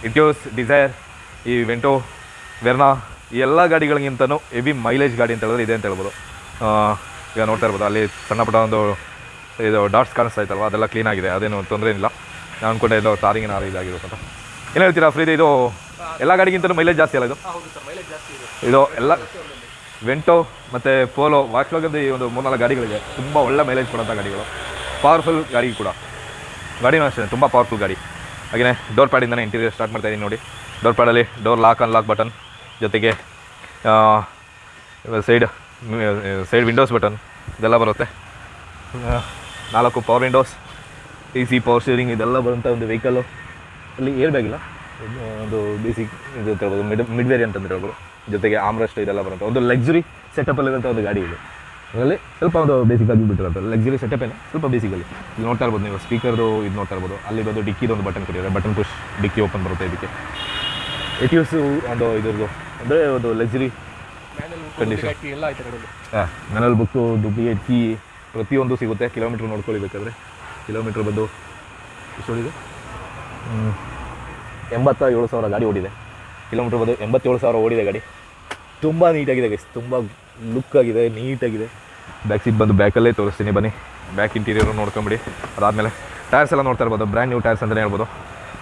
ಇಟ್ಯೋಸ್ ಡಿಸೈರ್ ಈ ವೆಂಟೋ ವೆರ್ನಾ ಈ ಎಲ್ಲ ಗಾಡಿಗಳಿಗಿಂತನೂ ಹೆವಿ ಮೈಲೇಜ್ ಗಾಡಿ ಅಂತ ಹೇಳಿದ್ರೆ ಇದೆ ಅಂತ ಹೇಳ್ಬೋದು. ಈಗ ನೋಡ್ತಾ ಇರ್ಬೋದು ಅಲ್ಲಿ ಸಣ್ಣ ಪುಟ್ಟ ಒಂದು ಇದು ಡಾಟ್ಸ್ ಕಾಣಿಸ್ತಾ ಇತ್ತಲ್ವ ಅದೆಲ್ಲ ಕ್ಲೀನಾಗಿದೆ ಅದೇನು ತೊಂದರೆ ಇಲ್ಲ ನಾನು ಅಂದ್ಕೊಂಡೆ ಇದು ತಾರಿಂಗಿನ ಇದಾಗಿರುತ್ತೆ ಅಂತ. ಏನು ಹೇಳ್ತೀರಾ ಫ್ರೀ ಇದು ಎಲ್ಲ ಗಾಡಿಗಿಂತಲೂ ಮೈಲೇಜ್ ಜಾಸ್ತಿ ಅಲ್ಲ ಇದೆ. ಇದು ಎಲ್ಲ ವೆಂಟೋ ಮತ್ತು ಪೋಲೋ ವಾಕ್ಸ್ವಾಗದ ಈ ಒಂದು ಮೂರ್ನಾಲ್ಕು ಗಾಡಿಗಳಿದೆ ತುಂಬ ಒಳ್ಳೆ ಮೈಲೇಜ್ ಕೊಡೋಂಥ ಗಾಡಿಗಳು. ಪವರ್ಫುಲ್ ಗಾಡಿ ಕೂಡ. ಗಾಡಿನೂ ಅಷ್ಟೇ ತುಂಬ ಪವರ್ಫುಲ್ ಗಾಡಿ. ಹಾಗೆಯೇ ಡೋರ್ ಪ್ಯಾಡಿಂದನೇ ಇಂಟೀರಿಯರ್ ಸ್ಟಾರ್ಟ್ ಮಾಡ್ತಾ ಇದ್ದೀನಿ ನೋಡಿ. ಡೋರ್ ಪ್ಯಾಡಲ್ಲಿ ಡೋರ್ ಲಾಕ್ ಅನ್ಲಾಕ್ ಬಟನ್ ಜೊತೆಗೆ ಸೈಡ್ ಸೈಡ್ ವಿಂಡೋಸ್ ಬಟನ್ ಇದೆಲ್ಲ ಬರುತ್ತೆ. ನಾಲ್ಕು power windows T C power steering ಇದೆಲ್ಲ ಬರುವಂಥ ಒಂದು ವೆಹಿಕಲ್ಲು ಅಲ್ಲಿ ಏರ್ ಒಂದು ಬೇಸಿಕ್ ಇದು ಮಿಡ್ ಮಿಡ್ ವೇರಿಯಂಟ್ ಅಂತ ಹೇಳ್ಬೋದು. ಜೊತೆಗೆ ಆಮ್ರಷ್ಟು ಇದೆಲ್ಲ ಬರುತ್ತೆ. ಒಂದು ಲಕ್ಸುರಿ ಸೆಟಪಲ್ಲಿರುವಂಥ ಒಂದು ಗಾಡಿ ಇದೆ. ಅದರಲ್ಲಿ ಸ್ವಲ್ಪ ಒಂದು ಬೇಸಿಕ್ಕಾಗಿ ಬಿಟ್ಟಿರುತ್ತೆ ಲಕ್ಸುರಿ ಸೆಟಪ್ ಏನು, ಸ್ವಲ್ಪ ಬೇಸಿಕಲ್ಲಿ ಇಲ್ಲಿ ನೋಡ್ತಾ ಇರ್ಬೋದು ನೀವು ಸ್ಪೀಕರ್ದು ಇದು ನೋಡ್ತಾ ಇರ್ಬೋದು. ಅಲ್ಲಿ ಬಂದು ಡಿಕ್ಕಿದು ಒಂದು ಬಟನ್ ಕೊಟ್ಟಿದ್ದಾರೆ. ಬಟನ್ ಪುಷ್ ಡಿಕ್ಕಿ ಓಪನ್ ಬರುತ್ತೆ ಇದಕ್ಕೆ. ಎಟಿಯೂಸು ಒಂದು ಇದ್ರದ್ದು. ಅಂದರೆ ಒಂದು ಲಕ್ಸುರಿ ಕಂಡೀಷನ್ ಹಾಂ ಮನೇಲಿ ಬುಕ್ಕು ಡುಪ್ಲಿಕೇಟ್ ಕೀ ಪ್ರತಿಯೊಂದು ಸಿಗುತ್ತೆ. ಕಿಲೋಮೀಟ್ರ್ ನೋಡ್ಕೊಳ್ಳಿ ಬೇಕಾದ್ರೆ. ಕಿಲೋಮೀಟ್ರ್ ಬಂದು, ಎಷ್ಟು ಓಡಿದೆ? ಹ್ಮ್. ಎಂಬತ್ತ ಏಳು ಸಾವಿರ ಗಾಡಿ ಓಡಿದೆ. ಕಿಲೋಮೀಟ್ರ್ ಬಂದು ಎಂಬತ್ತೇಳು ಸಾವಿರ ಓಡಿದೆ ಗಾಡಿ. ತುಂಬ ನೀಟಾಗಿದೆ ಗೈಸ್ ತುಂಬ ಲುಕ್ ಆಗಿದೆ ನೀಟಾಗಿದೆ. ಬ್ಯಾಕ್ ಸೀಟ್ ಬಂದು ಬ್ಯಾಕಲ್ಲೇ ತೋರಿಸ್ತೀನಿ ಬನ್ನಿ. ಬ್ಯಾಕ್ ಇಂಟೀರಿಯರು ನೋಡ್ಕೊಂಬಿಡಿ. ಅದಾದಮೇಲೆ ಟೈರ್ಸ್ ಎಲ್ಲ ನೋಡ್ತಾ ಇರ್ಬೋದು ಬ್ರ್ಯಾಂಡ್ ನ್ಯೂ ಟೈರ್ಸ್ ಅಂತಲೇ ಹೇಳ್ಬೋದು.